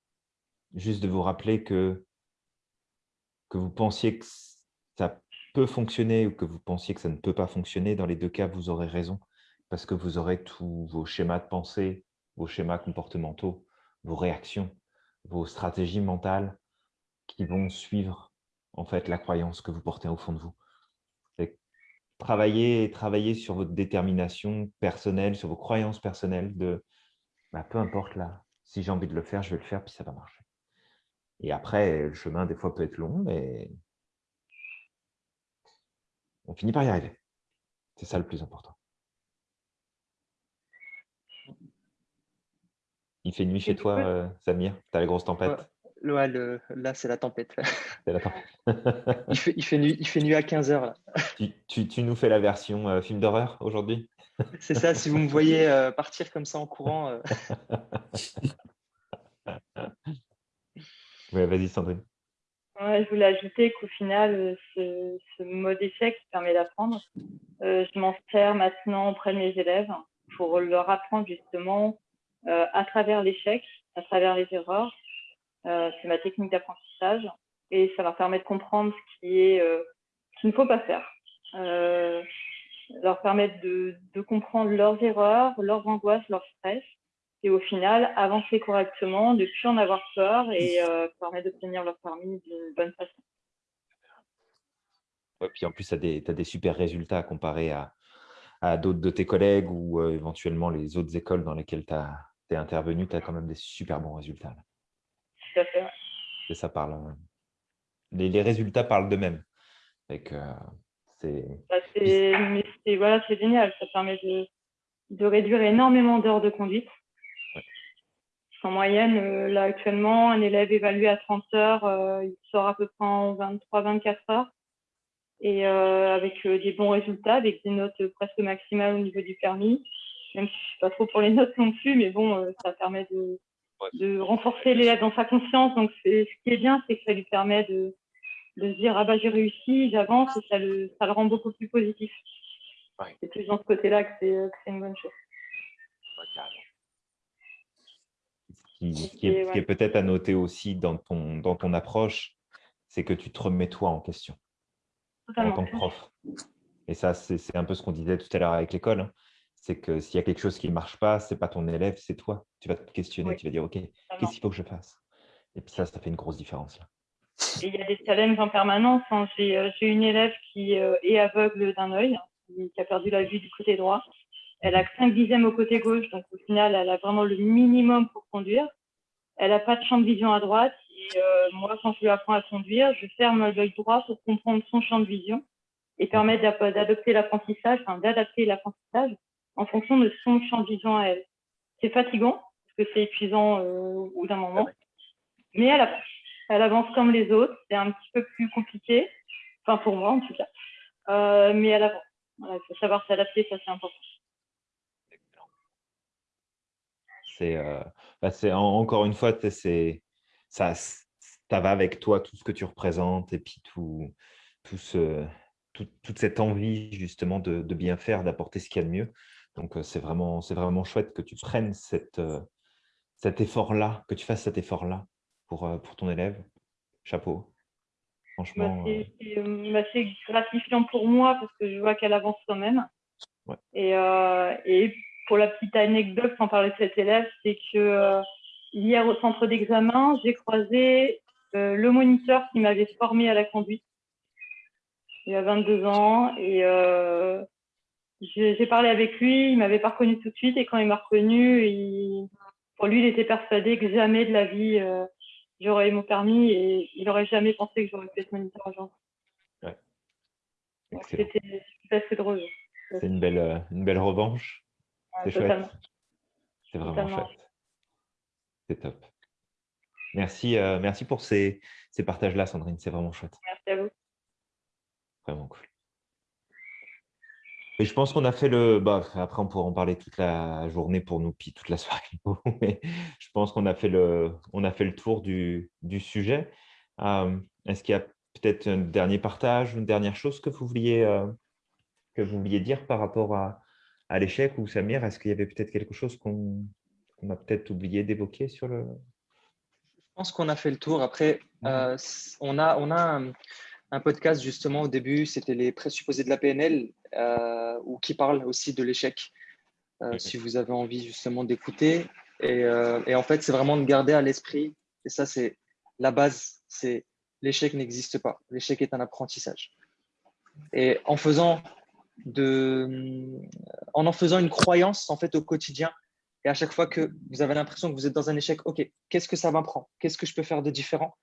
juste de vous rappeler que, que vous pensiez que peut fonctionner ou que vous pensiez que ça ne peut pas fonctionner, dans les deux cas, vous aurez raison, parce que vous aurez tous vos schémas de pensée, vos schémas comportementaux, vos réactions, vos stratégies mentales qui vont suivre en fait la croyance que vous portez au fond de vous travailler, travailler sur votre détermination personnelle, sur vos croyances personnelles de bah, peu importe là, si j'ai envie de le faire, je vais le faire, puis ça va marcher. Et après, le chemin, des fois, peut être long, mais on finit par y arriver. C'est ça le plus important. Il fait nuit chez toi, euh, Samir Tu as la grosse tempête là, c'est la tempête. il, fait, il, fait nuit, il fait nuit à 15h. Tu, tu, nous fais la version euh, film d'horreur aujourd'hui? C'est ça, si vous me voyez euh, partir comme ça en courant. Oui, vas-y Sandrine. Je voulais ajouter qu'au final, ce, ce, mode échec qui permet d'apprendre, je m'en sers maintenant auprès de mes élèves pour leur apprendre justement à travers l'échec, à travers les erreurs. C'est ma technique d'apprentissage et ça leur permet de comprendre ce qui est qu'il ne faut pas faire. Euh, leur permettre de, de, comprendre leurs erreurs, leurs angoisses, leurs stress, et au final, avancer correctement, ne plus en avoir peur et euh, permettre d'obtenir leur permis d'une bonne façon. Ouais, puis en plus, tu as, as, des super résultats comparés à, à d'autres de tes collègues ou euh, éventuellement les autres écoles dans lesquelles tu es intervenu, tu as quand même des super bons résultats. Là. Tout à fait. Et ça parle. Euh, les, les résultats parlent d'eux-mêmes. Bah, c'est voilà, génial, ça permet de, de réduire énormément d'heures de conduite. En moyenne, euh, là actuellement, un élève évalué à 30 heures, euh, il sort à peu près en 23-24 heures. Et euh, avec des bons résultats, avec des notes presque maximales au niveau du permis. Même si je suis pas trop pour les notes non plus, mais bon, ça permet de, de renforcer l'élève dans sa conscience. Donc, ce qui est bien, c'est que ça lui permet de, de se dire ah bah j'ai réussi, j'avance et ça le, ça le rend beaucoup plus positif. Ouais. C'est plus dans ce côté-là que c'est une bonne chose. Qui, est, est peut-être à noter aussi dans ton, dans ton approche, c'est que tu te remets toi en question Totalement. en tant que prof. Et ça, c'est un peu ce qu'on disait tout à l'heure avec l'école. Hein. C'est que s'il y a quelque chose qui ne marche pas, ce n'est pas ton élève, c'est toi. Tu vas te questionner, tu vas dire, OK, qu'est-ce qu'il faut que je fasse? Et puis ça, ça fait une grosse différence. Là. Et il y a des challenges en permanence. Hein. Euh, j'ai une élève qui euh, est aveugle d'un œil, qui a perdu la vue du côté droit. Elle a 5 dixièmes au côté gauche, donc au final, elle a vraiment le minimum pour conduire. Elle n'a pas de champ de vision à droite. Et euh, moi, quand je lui apprends à conduire, je ferme l'œil droit pour comprendre son champ de vision et permettre d'adopter l'apprentissage, enfin d'adapter l'apprentissage en fonction de son champ de vision à elle. C'est fatigant, parce que c'est épuisant au bout d'un moment, mais elle apprend elle avance comme les autres. C'est un petit peu plus compliqué, enfin pour moi en tout cas, euh, mais elle avance. Voilà, il faut savoir s'adapter, ça c'est important. C'est euh, bah, encore une fois, c'est ça, ça va avec toi tout ce que tu représentes et puis tout, tout ce, tout, toute cette envie justement de, de bien faire, d'apporter ce qu'il y a de mieux. Donc euh, c'est vraiment, c'est vraiment chouette que tu prennes cette, cet effort-là, que tu fasses cet effort-là pour, euh, pour ton élève Chapeau. Franchement. Bah, euh, bah, c'est gratifiant pour moi parce que je vois qu'elle avance quand même. Et, euh, et, pour la petite anecdote, sans parler de cet élève, c'est que hier au centre d'examen, j'ai croisé le moniteur qui m'avait formé à la conduite. Il a 22 ans et j'ai parlé avec lui, il m'avait pas reconnu tout de suite et quand il m'a reconnu, il, pour lui, il était persuadé que jamais de la vie j'aurais eu mon permis et il n'aurait jamais pensé que j'aurais pu être moniteur agent. Ouais. C'était assez drôle. C'est une belle, euh, une belle revanche. C'est chouette. C'est vraiment chouette. C'est top. Merci, euh, merci pour ces, ces partages-là, Sandrine. C'est vraiment chouette. Merci à vous. Vraiment cool. Et je pense qu'on a fait le. Bah, après, on pourra en parler toute la journée pour nous, puis toute la soirée. Mais je pense qu'on a, fait le... On a fait le tour du, du sujet. Euh, est-ce qu'il y a peut-être un dernier partage, une dernière chose que vous vouliez, euh, que vous vouliez dire par rapport à, à l'échec ou Samir Est-ce qu'il y avait peut-être quelque chose qu'on a peut-être oublié d'évoquer sur le. Je pense qu'on a fait le tour. Après, euh, on a, on a un podcast justement au début, c'était les présupposés de la PNL, euh, ou qui parle aussi de l'échec, euh, si vous avez envie justement d'écouter. Et, et, en fait, c'est vraiment de garder à l'esprit, et ça c'est la base, c'est l'échec n'existe pas, l'échec est un apprentissage. Et en faisant de, en en faisant une croyance en fait au quotidien, et à chaque fois que vous avez l'impression que vous êtes dans un échec, ok, qu'est-ce que ça m'apprend? Qu'est-ce que je peux faire de différent?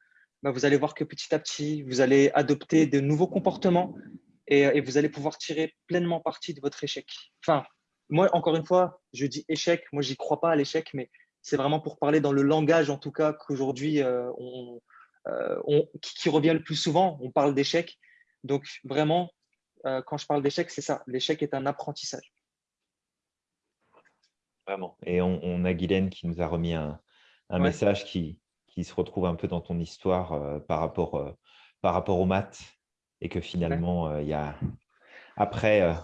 Bah, vous allez voir que petit à petit, vous allez adopter de nouveaux comportements et, vous allez pouvoir tirer pleinement parti de votre échec. Enfin, moi, encore une fois, je dis échec. Moi, j'y crois pas à l'échec, mais c'est vraiment pour parler dans le langage, en tout cas, qu'aujourd'hui, euh, euh, on, qui, revient le plus souvent. On parle d'échec. Donc, vraiment, euh, quand je parle d'échec, c'est ça. L'échec est un apprentissage. Vraiment. Et on, a Guylaine qui nous a remis un, message qui, qui se retrouve un peu dans ton histoire euh, par rapport euh, par rapport aux maths et que finalement, il y a après,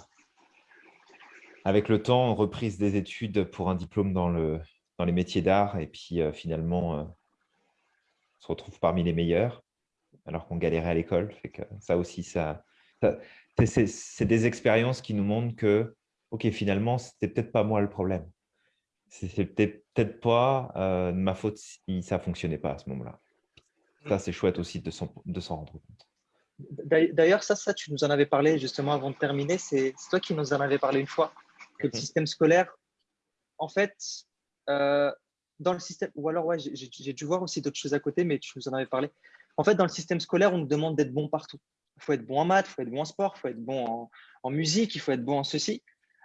avec le temps, reprise des études pour un diplôme dans, le, dans les métiers d'art et puis finalement, on se retrouve parmi les meilleurs alors qu'on galérait à l'école. que ça aussi, ça, c'est des expériences qui nous montrent que, ok, finalement, c'était peut-être pas moi le problème. C'était peut-être pas euh, ma faute si ça fonctionnait pas à ce moment-là. Ça, c'est chouette aussi de s'en rendre compte. D'ailleurs, ça, ça, tu nous en avais parlé justement avant de terminer. C'est toi qui nous en avais parlé une fois. Que le mhm. système scolaire, en fait, euh, dans le système, ou alors, ouais, j'ai dû voir aussi d'autres choses à côté, mais tu nous en avais parlé. En fait, dans le système scolaire, on nous demande d'être bon partout. Il faut être bon en maths, il faut être bon en sport, il faut être bon en, musique, il faut être bon en ceci.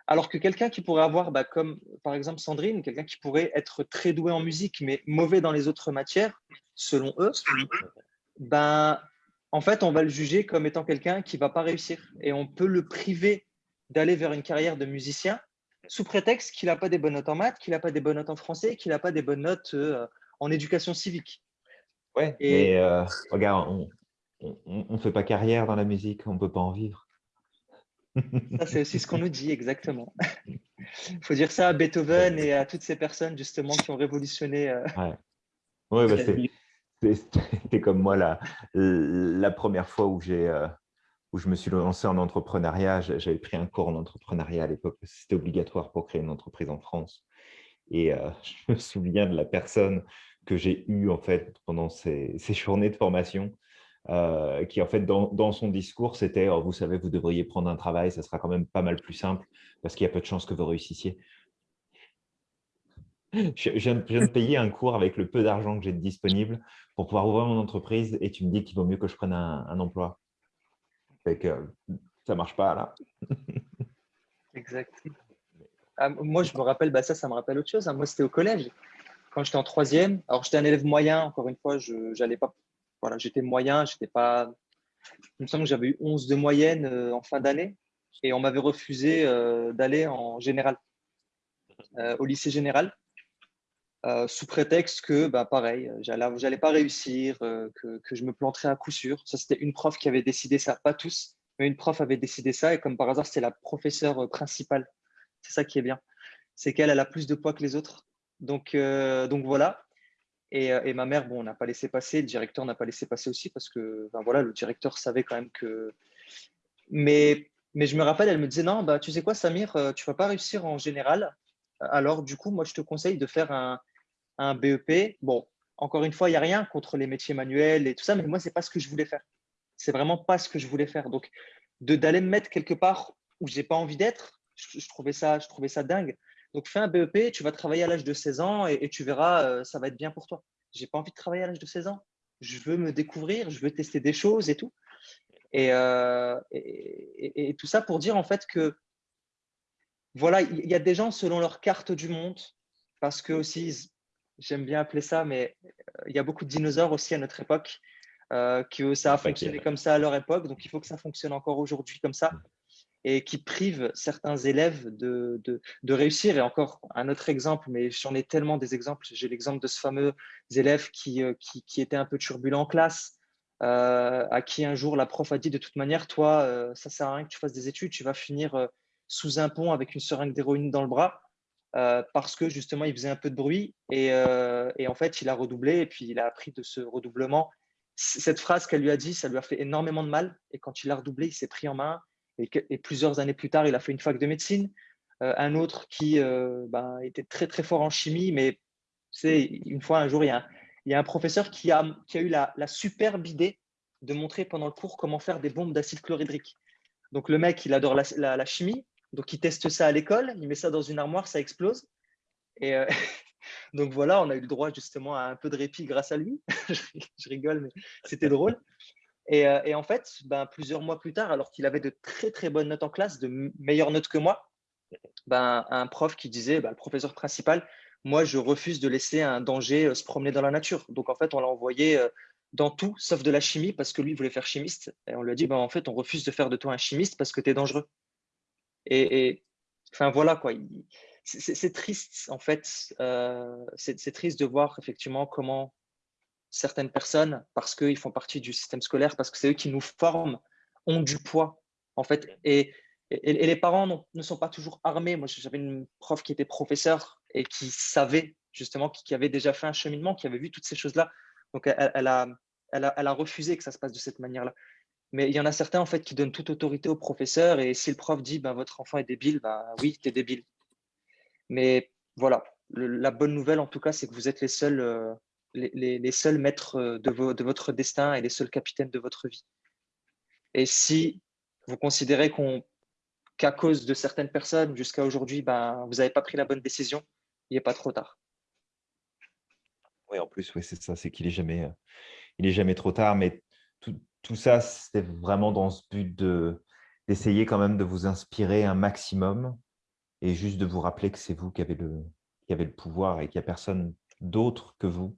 Alors que quelqu'un qui pourrait avoir, bah, comme par exemple Sandrine, quelqu'un qui pourrait être très doué en musique, mais mauvais dans les autres matières, selon eux, ben, en fait, on va le juger comme étant quelqu'un qui ne va pas réussir. Et on peut le priver d'aller vers une carrière de musicien sous prétexte qu'il n'a pas des bonnes notes en maths, qu'il n'a pas des bonnes notes en français, qu'il n'a pas des bonnes notes euh, en éducation civique. Ouais, et... mais euh, regarde, on ne fait pas carrière dans la musique, on ne peut pas en vivre. Ça, c'est aussi ce qu'on nous dit, exactement. Il faut dire ça à Beethoven et à toutes ces personnes, justement, qui ont révolutionné. Euh, ouais. bah, c'était comme moi la, la première fois où, euh, où je me suis lancé en entrepreneuriat. J'avais pris un cours en entrepreneuriat à l'époque, c'était obligatoire pour créer une entreprise en France. Et euh, je me souviens de la personne que j'ai eue en fait, pendant ces, ces journées de formation euh, qui en fait dans, son discours, c'était oh, vous savez, vous devriez prendre un travail, ça sera quand même pas mal plus simple parce qu'il y a peu de chances que vous réussissiez. Je, viens, de payer un cours avec le peu d'argent que j'ai disponible pour pouvoir ouvrir mon entreprise et tu me dis qu'il vaut mieux que je prenne un, emploi. Ça marche pas là. exact. Ah, moi, je me rappelle, bah, ça, ça me rappelle autre chose. Hein. Moi, c'était au collège. Quand j'étais en troisième, alors j'étais un élève moyen, encore une fois, je n'allais pas voilà, j'étais moyen, j'étais pas. Il me semble que j'avais eu 11 de moyenne euh, en fin d'année et on m'avait refusé euh, d'aller en général, euh, au lycée général, sous prétexte que, bah, pareil, j'allais pas réussir, que, que, je me planterais à coup sûr. Ça, c'était une prof qui avait décidé ça, pas tous, mais une prof avait décidé ça et comme par hasard, c'était la professeure principale. C'est ça qui est bien. C'est qu'elle elle a plus de poids que les autres. Donc, donc voilà. Euh, et, ma mère, bon, n'a pas laissé passer, le directeur n'a pas laissé passer aussi parce que ben voilà, le directeur savait quand même que. Mais, mais je me rappelle, elle me disait Non, bah, tu sais quoi, Samir, euh, tu vas pas réussir en général. Alors, du coup, moi, je te conseille de faire un, BEP. Bon, encore une fois, il n'y a rien contre les métiers manuels et tout ça, mais moi, ce n'est pas ce que je voulais faire. C'est vraiment pas ce que je voulais faire. Donc, d'aller me mettre quelque part où je n'ai pas envie d'être, je, trouvais ça, je trouvais ça dingue. Donc, fais un BEP, tu vas travailler à l'âge de 16 ans et, tu verras, euh, ça va être bien pour toi. J'ai pas envie de travailler à l'âge de 16 ans. Je veux me découvrir, je veux tester des choses et tout. Et, euh, et, tout ça pour dire en fait que voilà, il y a des gens selon leur carte du monde, parce que aussi, j'aime bien appeler ça, mais euh, il y a beaucoup de dinosaures aussi à notre époque, que ça a fonctionné comme ça à leur époque, donc il faut que ça fonctionne encore aujourd'hui comme ça et qui privent certains élèves de, de, réussir. Et encore un autre exemple, mais j'en ai tellement des exemples. J'ai l'exemple de ce fameux élève qui, euh, qui, était un peu turbulent en classe, euh, à qui un jour la prof a dit de toute manière, toi, euh, ça sert à rien que tu fasses des études, tu vas finir sous un pont avec une seringue d'héroïne dans le bras. parce que justement, il faisait un peu de bruit et, et, en fait, il a redoublé et puis il a appris de ce redoublement. Cette phrase qu'elle lui a dit, ça lui a fait énormément de mal et quand il a redoublé, il s'est pris en main et, plusieurs années plus tard, il a fait une fac de médecine. Euh, un autre qui euh, ben, était très très fort en chimie, mais c'est une fois un jour, il y a un, un professeur qui a, qui a eu la, superbe idée de montrer pendant le cours comment faire des bombes d'acide chlorhydrique. Donc le mec, il adore la, la, chimie, donc il teste ça à l'école, il met ça dans une armoire, ça explose. Et euh, donc voilà, on a eu le droit justement à un peu de répit grâce à lui. je rigole, mais c'était drôle. Euh, et, en fait, ben, plusieurs mois plus tard, alors qu'il avait de très très bonnes notes en classe, de meilleures notes que moi, ben, un prof qui disait, ben, le professeur principal, moi je refuse de laisser un danger euh, se promener dans la nature. Donc en fait, on l'a envoyé euh, dans tout sauf de la chimie parce que lui voulait faire chimiste. Et on lui a dit, ben, en fait, on refuse de faire de toi un chimiste parce que tu es dangereux. Et, enfin voilà quoi. C'est triste en fait. c'est triste de voir effectivement comment certaines personnes, parce qu'ils font partie du système scolaire, parce que c'est eux qui nous forment, ont du poids, en fait. Et, et, les parents ne sont pas toujours armés. Moi, j'avais une prof qui était professeure et qui savait, justement, qui, avait déjà fait un cheminement, qui avait vu toutes ces choses-là. Donc, elle, a, elle, a, elle a refusé que ça se passe de cette manière-là. Mais il y en a certains, en fait, qui donnent toute autorité au professeur. Et si le prof dit, ben, votre enfant est débile, ben, oui, tu es débile. Mais voilà, la bonne nouvelle, en tout cas, c'est que vous êtes les seuls, euh, les, seuls maîtres euh, de, votre destin et les seuls capitaines de votre vie. Et si vous considérez qu'à cause de certaines personnes, jusqu'à aujourd'hui, ben, vous n'avez pas pris la bonne décision, il n'est pas trop tard. Oui, en plus, oui, c'est ça, c'est qu'il n'est jamais, euh, jamais trop tard. Mais tout, ça, c'est vraiment dans ce but d'essayer quand même de vous inspirer un maximum et juste de vous rappeler que c'est vous qui avez le, qui avez le pouvoir et qu'il n'y a personne d'autre que vous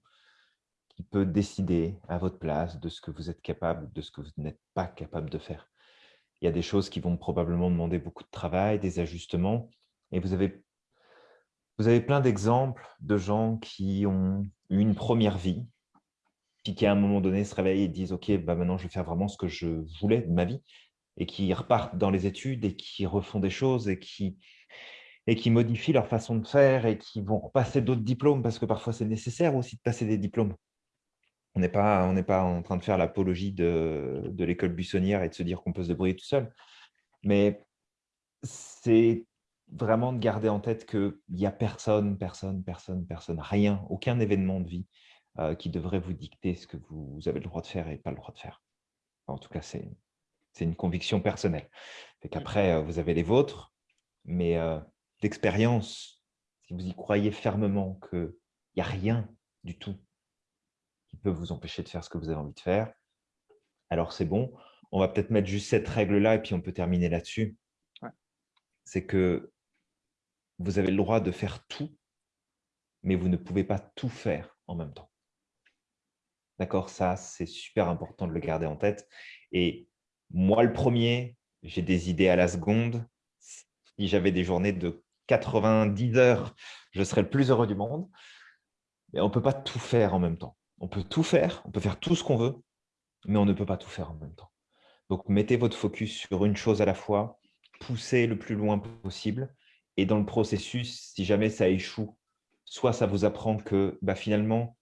qui peut décider à votre place de ce que vous êtes capable, de ce que vous n'êtes pas capable de faire. Il y a des choses qui vont probablement demander beaucoup de travail, des ajustements, et vous avez, vous avez plein d'exemples de gens qui ont eu une première vie, puis qui à un moment donné se réveillent et disent « Ok, bah maintenant je vais faire vraiment ce que je voulais de ma vie », et qui repartent dans les études et qui refont des choses et qui et qui modifient leur façon de faire et qui vont passer d'autres diplômes parce que parfois c'est nécessaire aussi de passer des diplômes. On n'est pas, pas en train de faire l'apologie de, de l'école buissonnière et de se dire qu'on peut se débrouiller tout seul. Mais c'est vraiment de garder en tête qu'il n'y a personne, personne, personne, personne, rien, aucun événement de vie euh, qui devrait vous dicter ce que vous avez le droit de faire et pas le droit de faire. En tout cas, c'est une conviction personnelle. Qu'après, euh, vous avez les vôtres, mais euh, d'expérience, si vous y croyez fermement qu'il n'y a rien du tout qui peut vous empêcher de faire ce que vous avez envie de faire, alors c'est bon. On va peut-être mettre juste cette règle-là et puis on peut terminer là-dessus. C'est que vous avez le droit de faire tout, mais vous ne pouvez pas tout faire en même temps. D'accord? Ça, c'est super important de le garder en tête. Et moi, le premier, j'ai des idées à la seconde. Si j'avais des journées de 90 heures, je serais le plus heureux du monde. Mais on ne peut pas tout faire en même temps. On peut tout faire, on peut faire tout ce qu'on veut, mais on ne peut pas tout faire en même temps. Donc, mettez votre focus sur une chose à la fois, poussez le plus loin possible, et dans le processus, si jamais ça échoue, soit ça vous apprend que bah, finalement,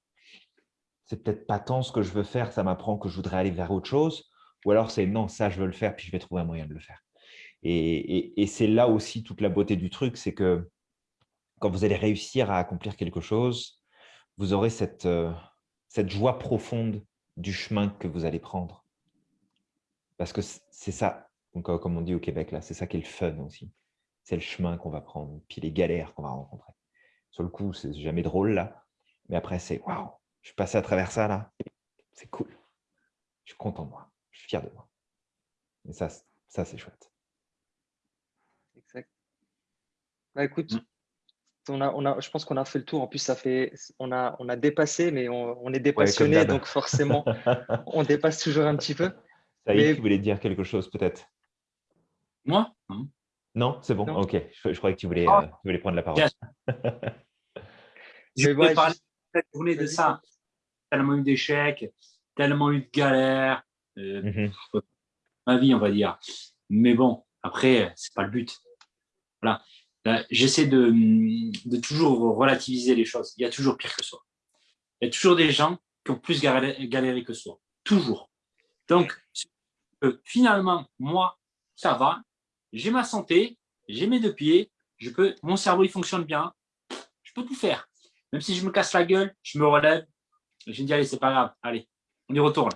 c'est peut-être pas tant ce que je veux faire, ça m'apprend que je voudrais aller vers autre chose, ou alors c'est non, ça je veux le faire, puis je vais trouver un moyen de le faire. Et, c'est là aussi toute la beauté du truc, c'est que quand vous allez réussir à accomplir quelque chose, vous aurez cette, euh, cette joie profonde du chemin que vous allez prendre. Parce que c'est ça, donc, euh, comme on dit au Québec, là, c'est ça qui est le fun aussi. C'est le chemin qu'on va prendre, puis les galères qu'on va rencontrer. Sur le coup, c'est jamais drôle là, mais après, c'est waouh, je suis passé à travers ça là, c'est cool. Je suis content de moi, je suis fier de moi. Et ça, ça c'est chouette. Bah, écoute, mmh. On a, on a, je pense qu'on a fait le tour. En plus, ça fait, on a, on a dépassé, mais on, est dépassionné, donc forcément, on dépasse toujours un petit peu. Ça y est, tu voulais dire quelque chose peut-être? Moi? Non, c'est bon. Ok, je, croyais que tu voulais, ah. euh, tu voulais prendre la parole. je voulais parler cette journée de ça. Tellement eu d'échecs, tellement eu de galères, euh, mmh ma vie, on va dire. Mais bon, après, c'est pas le but. Voilà. Euh, j'essaie de, de, toujours relativiser les choses. Il y a toujours pire que soi. Il y a toujours des gens qui ont plus galéré, que soi. Toujours. Donc, finalement, moi, ça va. J'ai ma santé, j'ai mes deux pieds, je peux, mon cerveau il fonctionne bien, je peux tout faire. Même si je me casse la gueule, je me relève, je me dis allez, c'est pas grave, allez, on y retourne.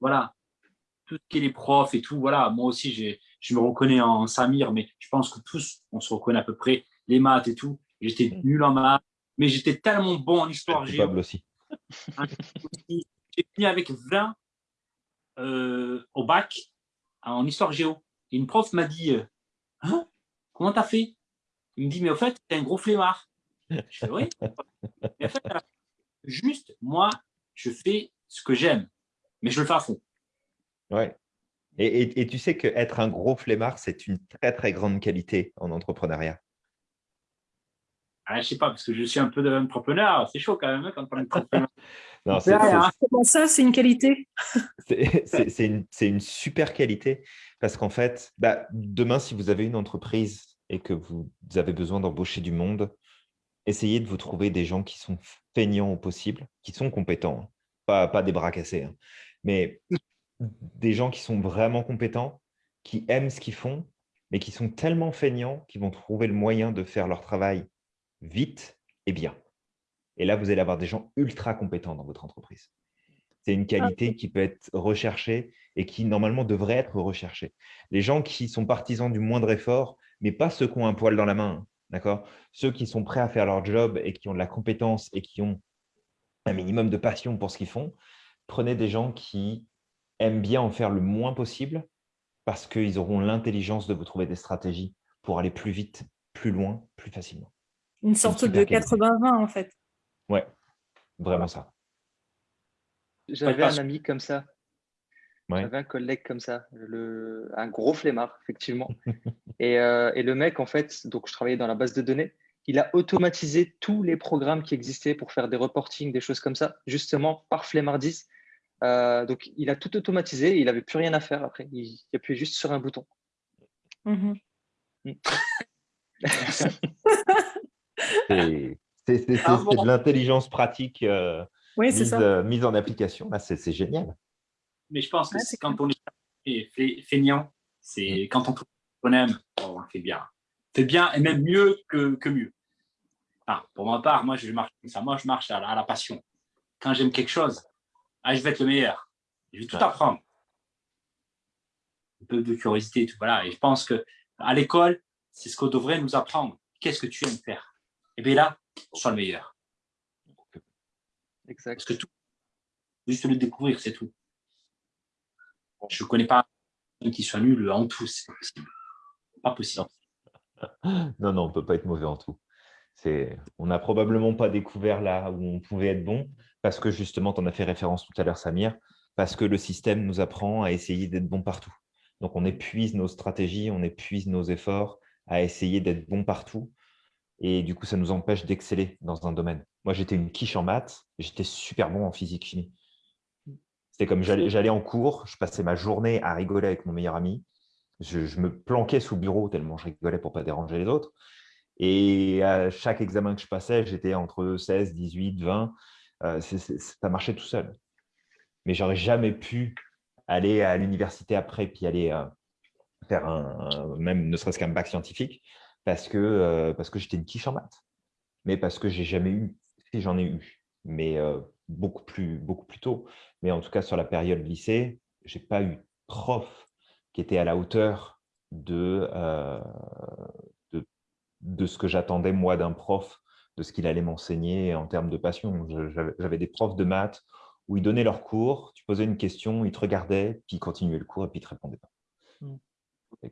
Voilà. Tout ce qui est les profs et tout, voilà, moi aussi j'ai je me reconnais en Samir, mais je pense que tous, on se reconnaît à peu près, les maths et tout. J'étais mm. nul en maths, mais j'étais tellement bon en histoire géo. aussi. J'ai fini avec 20 euh, au bac en histoire géo. Et une prof m'a dit euh, hein Comment t'as fait? Il me dit Mais au fait, t'es un gros flemmard. Je fais Oui. Mais en fait, juste, moi, je fais ce que j'aime, mais je le fais à fond. Ouais. Et, tu sais qu'être un gros flemmard, c'est une très, très grande qualité en entrepreneuriat. ah, Je sais pas, parce que je suis un peu d'entrepreneur. C'est chaud quand même hein, quand on est entrepreneur. non, c'est, Comment ça, c'est une qualité? C'est une, une, super qualité parce qu'en fait, bah, demain, si vous avez une entreprise et que vous avez besoin d'embaucher du monde, essayez de vous trouver des gens qui sont feignants au possible, qui sont compétents, hein. pas, pas des bras cassés, hein. mais des gens qui sont vraiment compétents, qui aiment ce qu'ils font, mais qui sont tellement feignants qu'ils vont trouver le moyen de faire leur travail vite et bien. Et là, vous allez avoir des gens ultra compétents dans votre entreprise. C'est une qualité qui peut être recherchée et qui, normalement, devrait être recherchée. Les gens qui sont partisans du moindre effort, mais pas ceux qui ont un poil dans la main, d'accord? Ceux qui sont prêts à faire leur job et qui ont de la compétence et qui ont un minimum de passion pour ce qu'ils font, prenez des gens qui aiment bien en faire le moins possible parce qu'ils auront l'intelligence de vous trouver des stratégies pour aller plus vite, plus loin, plus facilement. Une sorte de 80-20 en fait. Ouais, vraiment ça. J'avais un ami comme ça. J'avais un collègue comme ça, le... un gros flemmard, effectivement. et, euh, et, le mec, en fait, donc je travaillais dans la base de données, il a automatisé tous les programmes qui existaient pour faire des reportings, des choses comme ça, justement par flemmardise. Euh, donc, il a tout automatisé, il n'avait plus rien à faire après. Il, appuyait juste sur un bouton. Mm-hmm. Mm. c'est de l'intelligence pratique euh, mise, euh, mise, en application. C'est génial. Mais je pense que c'est quand on est feignant, c'est mm. quand on trouve qu'on aime, on le fait bien. C'est bien et même mieux que, que mieux. pour ma part, moi je marche ça. Moi je marche à la passion. Quand j'aime quelque chose, ah, je vais être le meilleur. Je vais tout apprendre. Un peu de curiosité et tout. Voilà. Et je pense que à l'école, c'est ce qu'on devrait nous apprendre. Qu'est-ce que tu aimes faire? Et bien là, sois le meilleur. Exact. Parce que tout, juste le découvrir, c'est tout. Je ne connais pas un qui soit nul en tout, c'est pas possible. Pas possible. Non, non, on ne peut pas être mauvais en tout. On n'a probablement pas découvert là où on pouvait être bon, parce que justement, tu en as fait référence tout à l'heure, Samir, parce que le système nous apprend à essayer d'être bon partout. Donc, on épuise nos stratégies, on épuise nos efforts à essayer d'être bon partout. Et du coup, ça nous empêche d'exceller dans un domaine. Moi, j'étais une quiche en maths, j'étais super bon en physique-chimie. C'était comme j'allais en cours, je passais ma journée à rigoler avec mon meilleur ami. Je, je, me planquais sous le bureau tellement je rigolais pour ne pas déranger les autres. Et à chaque examen que je passais, j'étais entre 16, 18, 20. Euh, ça marchait tout seul. Mais j'aurais jamais pu aller à l'université après, puis aller euh, faire un, même ne serait-ce qu'un bac scientifique, parce que, euh, que j'étais une quiche en maths. Mais parce que j'ai jamais eu, si j'en ai eu, mais beaucoup, plus, beaucoup plus tôt. Mais en tout cas, sur la période lycée, j'ai pas eu prof qui était à la hauteur de, de ce que j'attendais moi d'un prof de ce qu'il allait m'enseigner en termes de passion. J'avais des profs de maths où ils donnaient leur cours, tu posais une question, ils te regardaient, puis ils continuaient le cours et puis ils ne te répondaient pas. Hmm. Les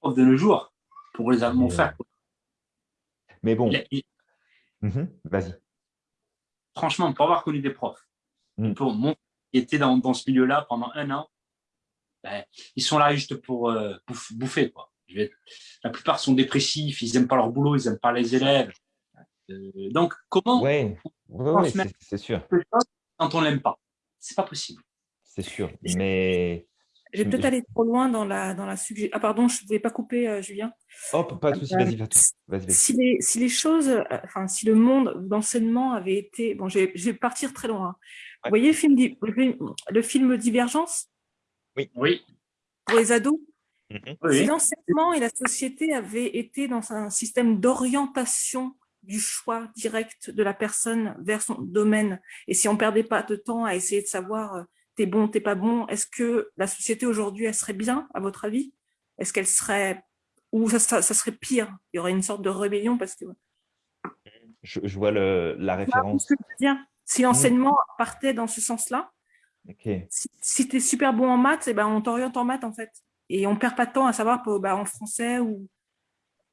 profs de nos jours, pour les Allemands faire. Mais bon, mhm, vas-y. Franchement, pour avoir connu des profs, hmm. pour mon qui étaient dans, dans ce milieu-là pendant un an, ben, ils sont là juste pour euh, bouffer. Quoi. La plupart sont dépressifs, ils n'aiment pas leur boulot, ils n'aiment pas les élèves. Euh, donc, comment Oui, c'est sûr. Quand on l'aime pas? C'est pas possible. C'est sûr, mais... Je vais peut-être aller trop loin dans la, dans la suggestion. Ah pardon, je ne vais pas couper, euh, Julien. Hop, pas de souci, vas-y, vas-y. Vas si, les, si les choses, euh, enfin, si le monde d'enseignement avait été... Bon, je vais, partir très loin. Vous voyez le film, le film Divergence? Oui. Oui. Pour les ados? Mhm. Si l'enseignement et la société avaient été dans un système d'orientation du choix direct de la personne vers son domaine. Et si on perdait pas de temps à essayer de savoir euh, t'es bon, t'es pas bon, est-ce que la société aujourd'hui, elle serait bien, à votre avis? Est-ce qu'elle serait... Ou ça, ça, serait pire? Il y aurait une sorte de rébellion parce que... Je, vois le, la référence. Si l'enseignement partait dans ce sens-là, si, tu es super bon en maths, eh ben on t'oriente en maths en fait. Et on perd pas de temps à savoir bah, en français ou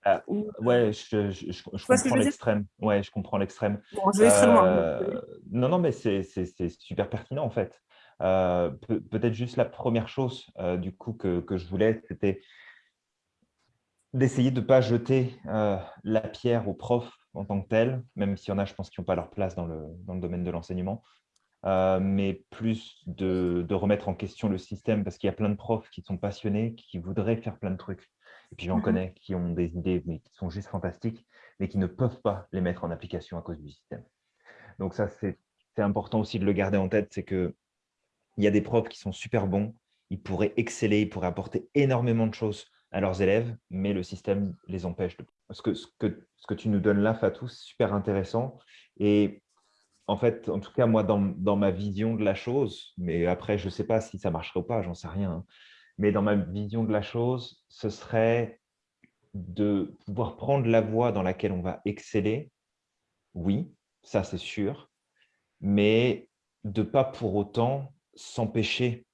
ah, ouais, je, je, je, comprends l'extrême. Ouais, je comprends l'extrême. Euh, non, non, mais c'est super pertinent en fait. Euh, Peut-être juste la première chose euh, du coup que, que je voulais, c'était d'essayer de ne pas jeter la pierre aux profs en tant que tel, même s'il y en a, je pense, qui n'ont pas leur place dans le, dans le domaine de l'enseignement, mais plus de, de, remettre en question le système, parce qu'il y a plein de profs qui sont passionnés, qui voudraient faire plein de trucs. Et puis j'en connais qui ont des idées, mais qui sont juste fantastiques, mais qui ne peuvent pas les mettre en application à cause du système. Donc ça, c'est important aussi de le garder en tête, c'est qu'il y a des profs qui sont super bons, ils pourraient exceller, ils pourraient apporter énormément de choses à leurs élèves, mais le système les empêche. De... Ce, que, ce, que, que tu nous donnes là, Fatou, c'est super intéressant. Et en fait, en tout cas, moi, dans, dans ma vision de la chose, mais après, je ne sais pas si ça marcherait ou pas, j'en sais rien, hein, mais dans ma vision de la chose, ce serait de pouvoir prendre la voie dans laquelle on va exceller, oui, ça c'est sûr, mais de ne pas pour autant s'empêcher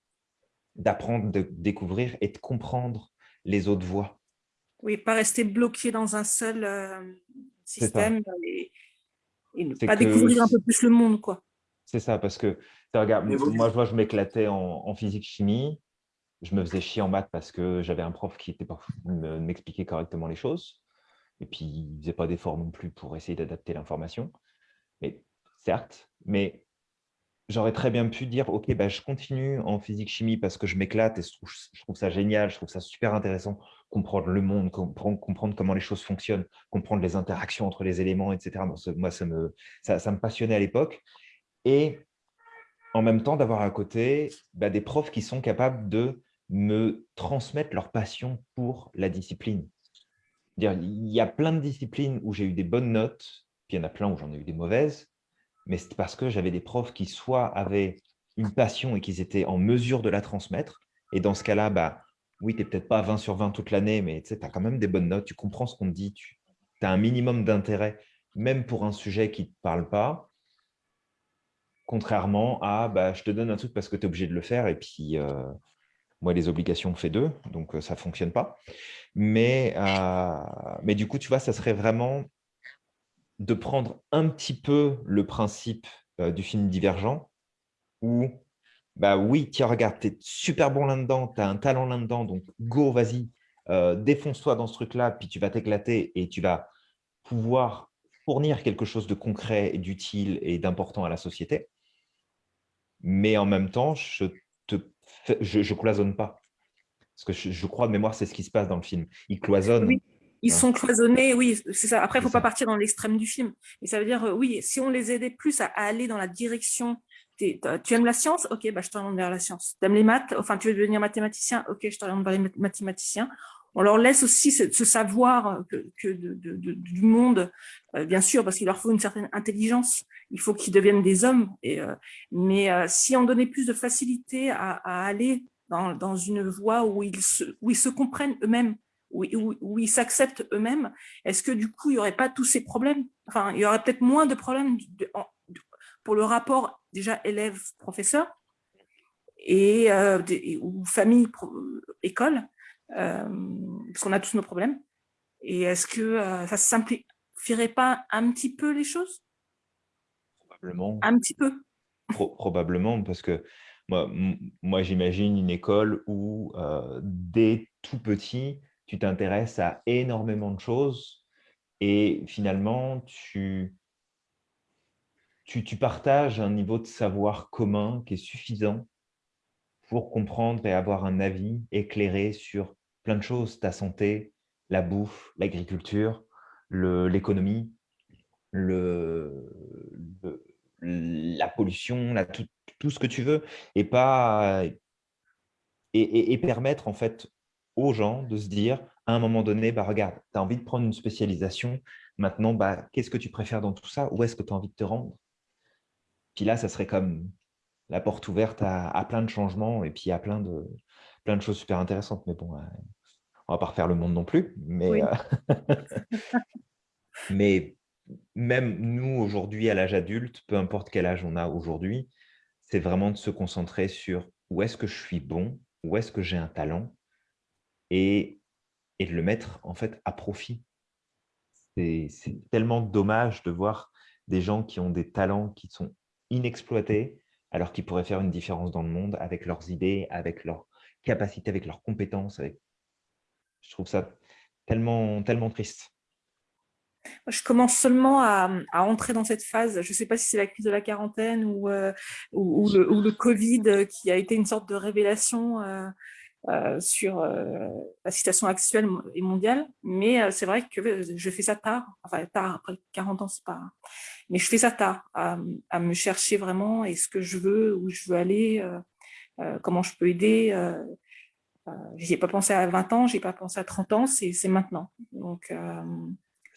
d'apprendre, de découvrir et de comprendre les autres voies. Oui, pas rester bloqué dans un seul euh, système et, ne pas découvrir un peu plus le monde. quoi. C'est ça, parce que, regarde, moi, je vois, je m'éclatais en, physique-chimie, je me faisais chier en maths parce que j'avais un prof qui était pas m'expliquer correctement les choses. Et puis, il ne faisait pas d'efforts non plus pour essayer d'adapter l'information. Mais certes, mais j'aurais très bien pu dire, OK, bah, je continue en physique-chimie parce que je m'éclate et je trouve, ça génial, je trouve ça super intéressant, comprendre le monde, comprendre, comprendre, comment les choses fonctionnent, comprendre les interactions entre les éléments, etc. Moi, ça me, ça me passionnait à l'époque. Et en même temps, d'avoir à côté bah, des profs qui sont capables de me transmettre leur passion pour la discipline. Il y a plein de disciplines où j'ai eu des bonnes notes, puis il y en a plein où j'en ai eu des mauvaises, mais c'est parce que j'avais des profs qui soit avaient une passion et qu'ils étaient en mesure de la transmettre. Et dans ce cas-là, bah, oui, tu n'es peut-être pas 20 sur 20 toute l'année, mais tu as quand même des bonnes notes, tu comprends ce qu'on te dit, tu as un minimum d'intérêt, même pour un sujet qui ne te parle pas, contrairement à bah, je te donne un truc parce que tu es obligé de le faire, et puis euh, moi, les obligations, on fait deux, donc euh, ça ne fonctionne pas. Mais, euh, mais du coup, tu vois, ça serait vraiment de prendre un petit peu le principe euh, du film Divergent, où, bah oui, tiens, regarde, tu es super bon là-dedans, tu as un talent là-dedans, donc go, vas-y, défonce-toi dans ce truc-là, puis tu vas t'éclater et tu vas pouvoir fournir quelque chose de concret et d'utile et d'important à la société. Mais en même temps, je je, je, cloisonne pas. Parce que je, je crois de mémoire, c'est ce qui se passe dans le film. Il cloisonne. Oui. Ils sont cloisonnés, oui, c'est ça. Après, il ne faut pas partir dans l'extrême du film. Et ça veut dire, euh, oui, si on les aidait plus à, aller dans la direction, tu aimes la science? Ok, bah, je t'oriente vers la science. Tu aimes les maths? Enfin, tu veux devenir mathématicien? Ok, je t'oriente vers les mathématiciens. On leur laisse aussi ce, savoir du monde, euh, bien sûr, parce qu'il leur faut une certaine intelligence. Il faut qu'ils deviennent des hommes. Euh, mais si on donnait plus de facilité à, aller dans, une voie où ils se, comprennent eux-mêmes, où, ils s'acceptent eux-mêmes, est-ce que du coup, il n'y aurait pas tous ces problèmes? Enfin, il y aurait peut-être moins de problèmes pour le rapport déjà élève-professeur et euh, ou famille-école, euh, parce qu'on a tous nos problèmes. Et est-ce que euh, ça ne simplifierait pas un petit peu les choses? Probablement. Un petit peu. probablement, parce que moi, moi j'imagine une école où dès tout petit, tu t'intéresses à énormément de choses et finalement, tu, tu, tu, partages un niveau de savoir commun qui est suffisant pour comprendre et avoir un avis éclairé sur plein de choses, ta santé, la bouffe, l'agriculture, l'économie, la pollution, tout, ce que tu veux, et, pas, et permettre en fait aux gens de se dire, à un moment donné, bah, regarde, tu as envie de prendre une spécialisation, maintenant, bah, qu'est-ce que tu préfères dans tout ça? Où est-ce que tu as envie de te rendre? Puis là, ça serait comme la porte ouverte à, plein de changements et puis à plein de, plein de choses super intéressantes. Mais bon, euh, on ne va pas refaire le monde non plus. Mais, euh, mais même nous, aujourd'hui, à l'âge adulte, peu importe quel âge on a aujourd'hui, c'est vraiment de se concentrer sur où est-ce que je suis bon, où est-ce que j'ai un talent et, de le mettre en fait à profit. C'est tellement dommage de voir des gens qui ont des talents qui sont inexploités alors qu'ils pourraient faire une différence dans le monde avec leurs idées, avec leurs capacités, avec leurs compétences. Je trouve ça tellement, tellement triste. Je commence seulement à, entrer dans cette phase. Je ne sais pas si c'est la crise de la quarantaine ou, euh, le, Covid qui a été une sorte de révélation euh, sur la situation actuelle et mondiale. Mais c'est vrai que je fais ça tard. Enfin, tard, après 40 ans, c'est pas... Mais je fais ça tard, à, me chercher vraiment et ce que je veux, où je veux aller, comment je peux aider. n'y ai pas pensé à 20 ans, j'ai pas pensé à 30 ans, c'est maintenant. Donc,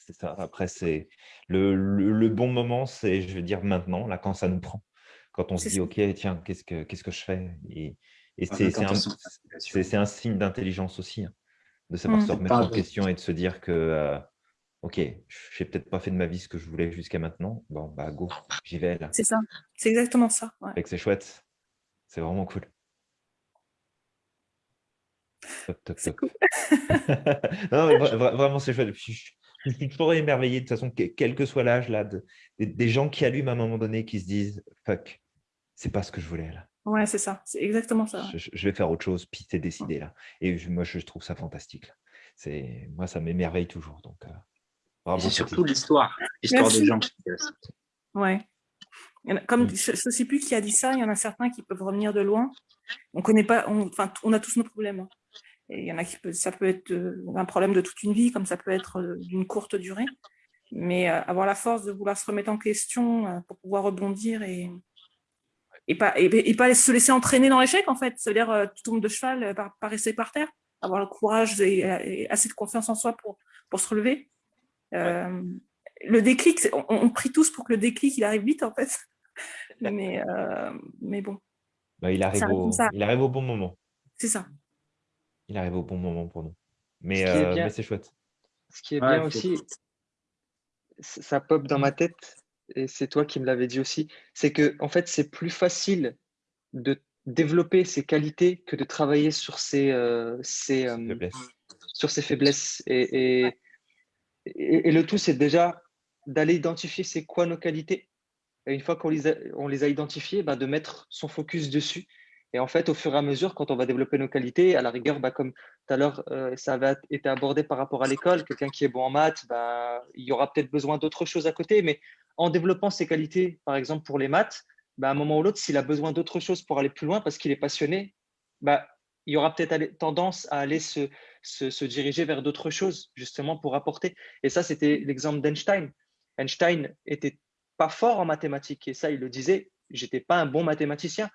c'est ça. Après, c'est le, le, bon moment, c'est, je veux dire, maintenant, là, quand ça nous prend. Quand on se dit, OK, tiens, qu'est-ce que, qu'est-ce que je fais? Et, et c'est, un, un, signe d'intelligence aussi, hein, de savoir mmh. se remettre en question et de se dire que, euh, OK, je n'ai peut-être pas fait de ma vie ce que je voulais jusqu'à maintenant. Bon, bah, go, j'y vais là. C'est ça, c'est exactement ça. Ouais. C'est chouette. C'est vraiment cool. Top, top, top. Cool. non, vraiment, c'est chouette. Je suis toujours émerveillé, de toute façon, quel que soit l'âge, là, des, gens qui allument à un moment donné, qui se disent « fuck, c'est pas ce que je voulais là ». Ouais, c'est ça, c'est exactement ça. Je, vais faire autre chose, puis c'est décidé là. Et moi, je trouve ça fantastique. C'est Moi, ça m'émerveille toujours. Donc, euh, c'est surtout l'histoire, l'histoire des gens. Ouais. Comme mm. je ne sais plus qui a dit ça, il y en a certains qui peuvent revenir de loin. On connaît pas, enfin, on a tous nos problèmes. Hein. Et il y en a qui peut, ça peut être euh, un problème de toute une vie, comme ça peut être euh, d'une courte durée. Mais euh, avoir la force de vouloir se remettre en question pour pouvoir rebondir et, et, pas, et, pas se laisser entraîner dans l'échec, en fait. C'est-à-dire, tu tombes de cheval, par, par rester par terre, avoir le courage et, assez de confiance en soi pour, pour se relever. Le déclic, on, prie tous pour que le déclic, il arrive vite, en fait. mais, mais bon. Bah, il, arrive au, il arrive au bon moment. C'est ça il arrive au bon moment pour nous. Mais, euh, c'est chouette. Ce qui est bien aussi, ça pop dans ma tête, et c'est toi qui me l'avais dit aussi, c'est que en fait, c'est plus facile de développer ses qualités que de travailler sur ses, euh, ses, euh, faiblesses. Sur ses faiblesses. Et, et, et, le tout, c'est déjà d'aller identifier c'est quoi nos qualités. Et une fois qu'on les, a, on les a identifiées, bah, de mettre son focus dessus et en fait, au fur et à mesure, quand on va développer nos qualités, à la rigueur, bah, comme tout à l'heure, euh, ça avait été abordé par rapport à l'école, quelqu'un qui est bon en maths, bah, il y aura peut-être besoin d'autres choses à côté, mais en développant ses qualités, par exemple pour les maths, bah, à un moment ou l'autre, s'il a besoin d'autres choses pour aller plus loin parce qu'il est passionné, il y aura peut-être tendance à aller se, se, se diriger vers d'autres choses, justement pour apporter. Et ça, c'était l'exemple d'Einstein. Einstein était pas fort en mathématiques, et ça, il le disait, j'étais pas un bon mathématicien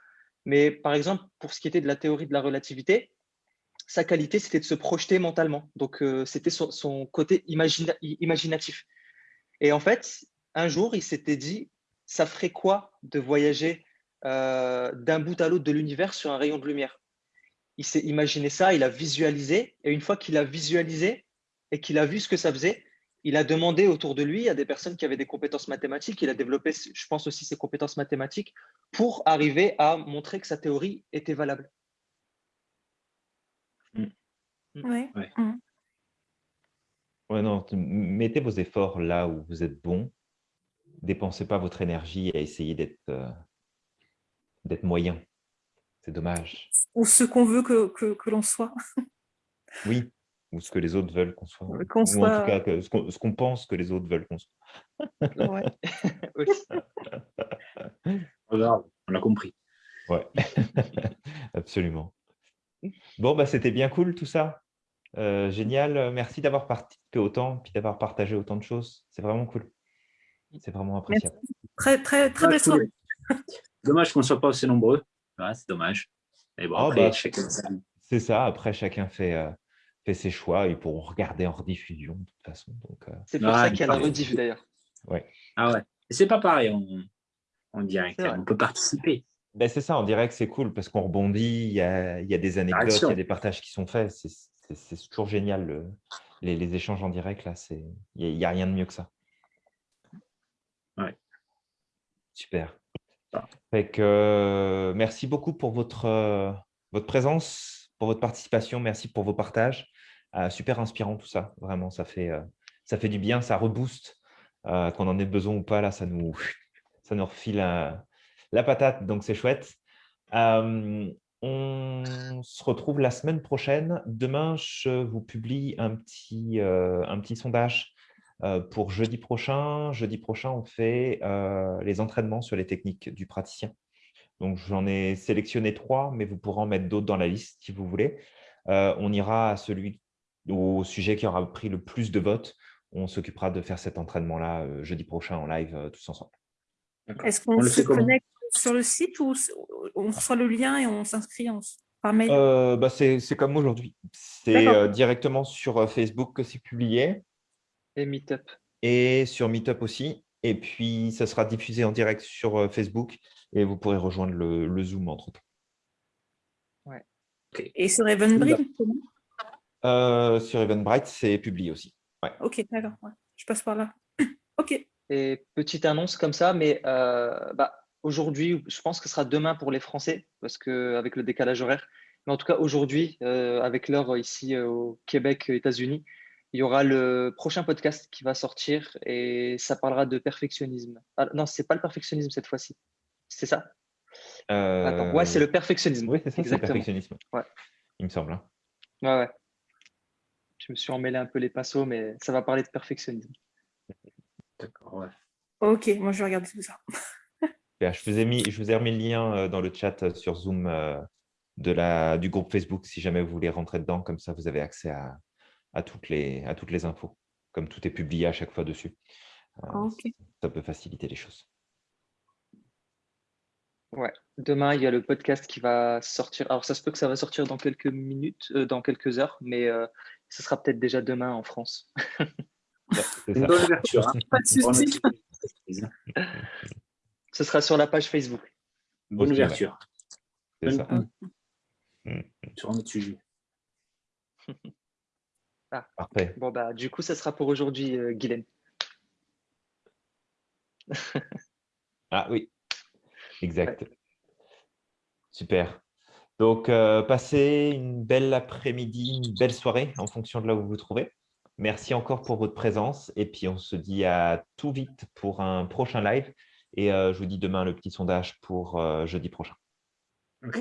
mais par exemple, pour ce qui était de la théorie de la relativité, sa qualité, c'était de se projeter mentalement. Donc, euh, c'était son, côté imaginatif. Et en fait, un jour, il s'était dit, ça ferait quoi de voyager euh, d'un bout à l'autre de l'univers sur un rayon de lumière? Il s'est imaginé ça, il a visualisé, et une fois qu'il a visualisé et qu'il a vu ce que ça faisait, il a demandé autour de lui à des personnes qui avaient des compétences mathématiques, il a développé, je pense aussi, ses compétences mathématiques pour arriver à montrer que sa théorie était valable. Mm. Mm. Oui. Mm. Ouais. non, mettez vos efforts là où vous êtes bon. Dépensez pas votre énergie à essayer d'être euh, moyen. C'est dommage. Ou ce qu'on veut que, que l'on soit. oui, ou ce que les autres veulent qu'on soit. Ou en tout cas, ce qu'on pense que les autres veulent qu'on soit. ouais. on a compris. Ouais, absolument. Bon, bah, c'était bien cool tout ça. Euh, génial. Merci d'avoir participé autant, puis d'avoir partagé autant de choses. C'est vraiment cool. C'est vraiment appréciable. Très, très, très belle soirée. Dommage qu'on ne soit pas aussi nombreux. c'est dommage. bon, oh, bah, C'est ça. Après, chacun fait, euh, fait ses choix, ils pourront regarder en rediffusion de toute façon. Euh. C'est pour ça qu'il y a la rediff d'ailleurs. Ouais. Ah ouais. C'est pas pareil en, direct, on peut participer. Ben, c'est ça, en direct, c'est cool parce qu'on rebondit, il y a, il y a des anecdotes, il y a des partages qui sont faits. C'est toujours génial, les, échanges en direct, là, il n'y a, rien de mieux que ça. Ouais. Super. Ah. Fait que, euh, merci beaucoup pour votre, euh, votre présence, votre participation, merci pour vos partages. Euh, super inspirant tout ça, vraiment, ça fait, euh, ça fait du bien, ça rebooste. Euh, qu'on en ait besoin ou pas, là, ça nous, ça nous refile la patate, donc c'est chouette. on on se retrouve la semaine prochaine. Demain, je vous publie un petit, euh, un petit sondage euh, pour jeudi prochain. Jeudi prochain, on fait euh, les entraînements sur les techniques du praticien. Donc, j'en ai sélectionné trois, mais vous pourrez en mettre d'autres dans la liste si vous voulez. on ira à celui au sujet qui aura pris le plus de votes. On s'occupera de faire cet entraînement-là jeudi prochain en live tous ensemble. Est-ce qu'on se connecte sur le site ou on reçoit le lien et on s'inscrit par mail? Euh, bah C'est comme aujourd'hui. C'est euh, directement sur euh, Facebook que c'est publié. Et Meetup. Et sur Meetup aussi. Et puis, ça sera diffusé en direct sur Facebook et vous pourrez rejoindre le, Zoom entre-temps. Ouais. Et sur Eventbrite Sur Eventbrite, c'est publié aussi. Ok, d'accord. Je passe par là. ok. Et petite annonce comme ça, mais bah, aujourd'hui, je pense que ce sera demain pour les Français, parce qu'avec le décalage horaire. Mais en tout cas, aujourd'hui, euh, avec l'heure ici euh, au Québec, États-Unis, il y aura le prochain podcast qui va sortir et ça parlera de perfectionnisme. Ah, non, c'est pas le perfectionnisme cette fois-ci. C'est ça euh... ouais, c'est le perfectionnisme. Oui, c'est ça, c'est le perfectionnisme. Ouais. Il me semble. Hein. Ouais, ouais. Je me suis emmêlé un peu les pinceaux, mais ça va parler de perfectionnisme. D'accord, ouais. Ok, moi je vais regarder tout ça. Je vous, ai mis, je vous ai remis le lien euh, dans le chat euh, sur Zoom euh, de la, du groupe Facebook si jamais vous voulez rentrer dedans. Comme ça, vous avez accès à, à, toutes, les, à toutes les infos. Comme tout est publié à chaque fois dessus. Ça peut faciliter les choses. Ouais. Demain, il y a le podcast qui va sortir. Alors, ça se peut que ça va sortir dans quelques minutes, dans quelques heures, mais ce sera peut-être déjà demain en France. Une bonne ouverture. Hein. Pas de souci. Ce sera sur la page Facebook. Bonne ouverture. Ça. Sur un autre sujet. Ah. Parfait. Bon, bah, du coup, ça sera pour aujourd'hui, euh, Guylaine. ah oui, exact. Super. Donc, euh, passez une belle après-midi, une belle soirée en fonction de là où vous vous trouvez. Merci encore pour votre présence et puis on se dit à tout vite pour un prochain live. Et euh, je vous dis demain le petit sondage pour euh, jeudi prochain. Ok.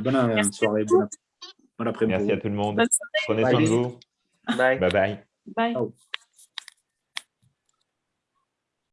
bonne euh, soirée. Bonne, après-midi. Merci à tout le monde. Prenez soin de vous. Bye. Bye bye. Bye.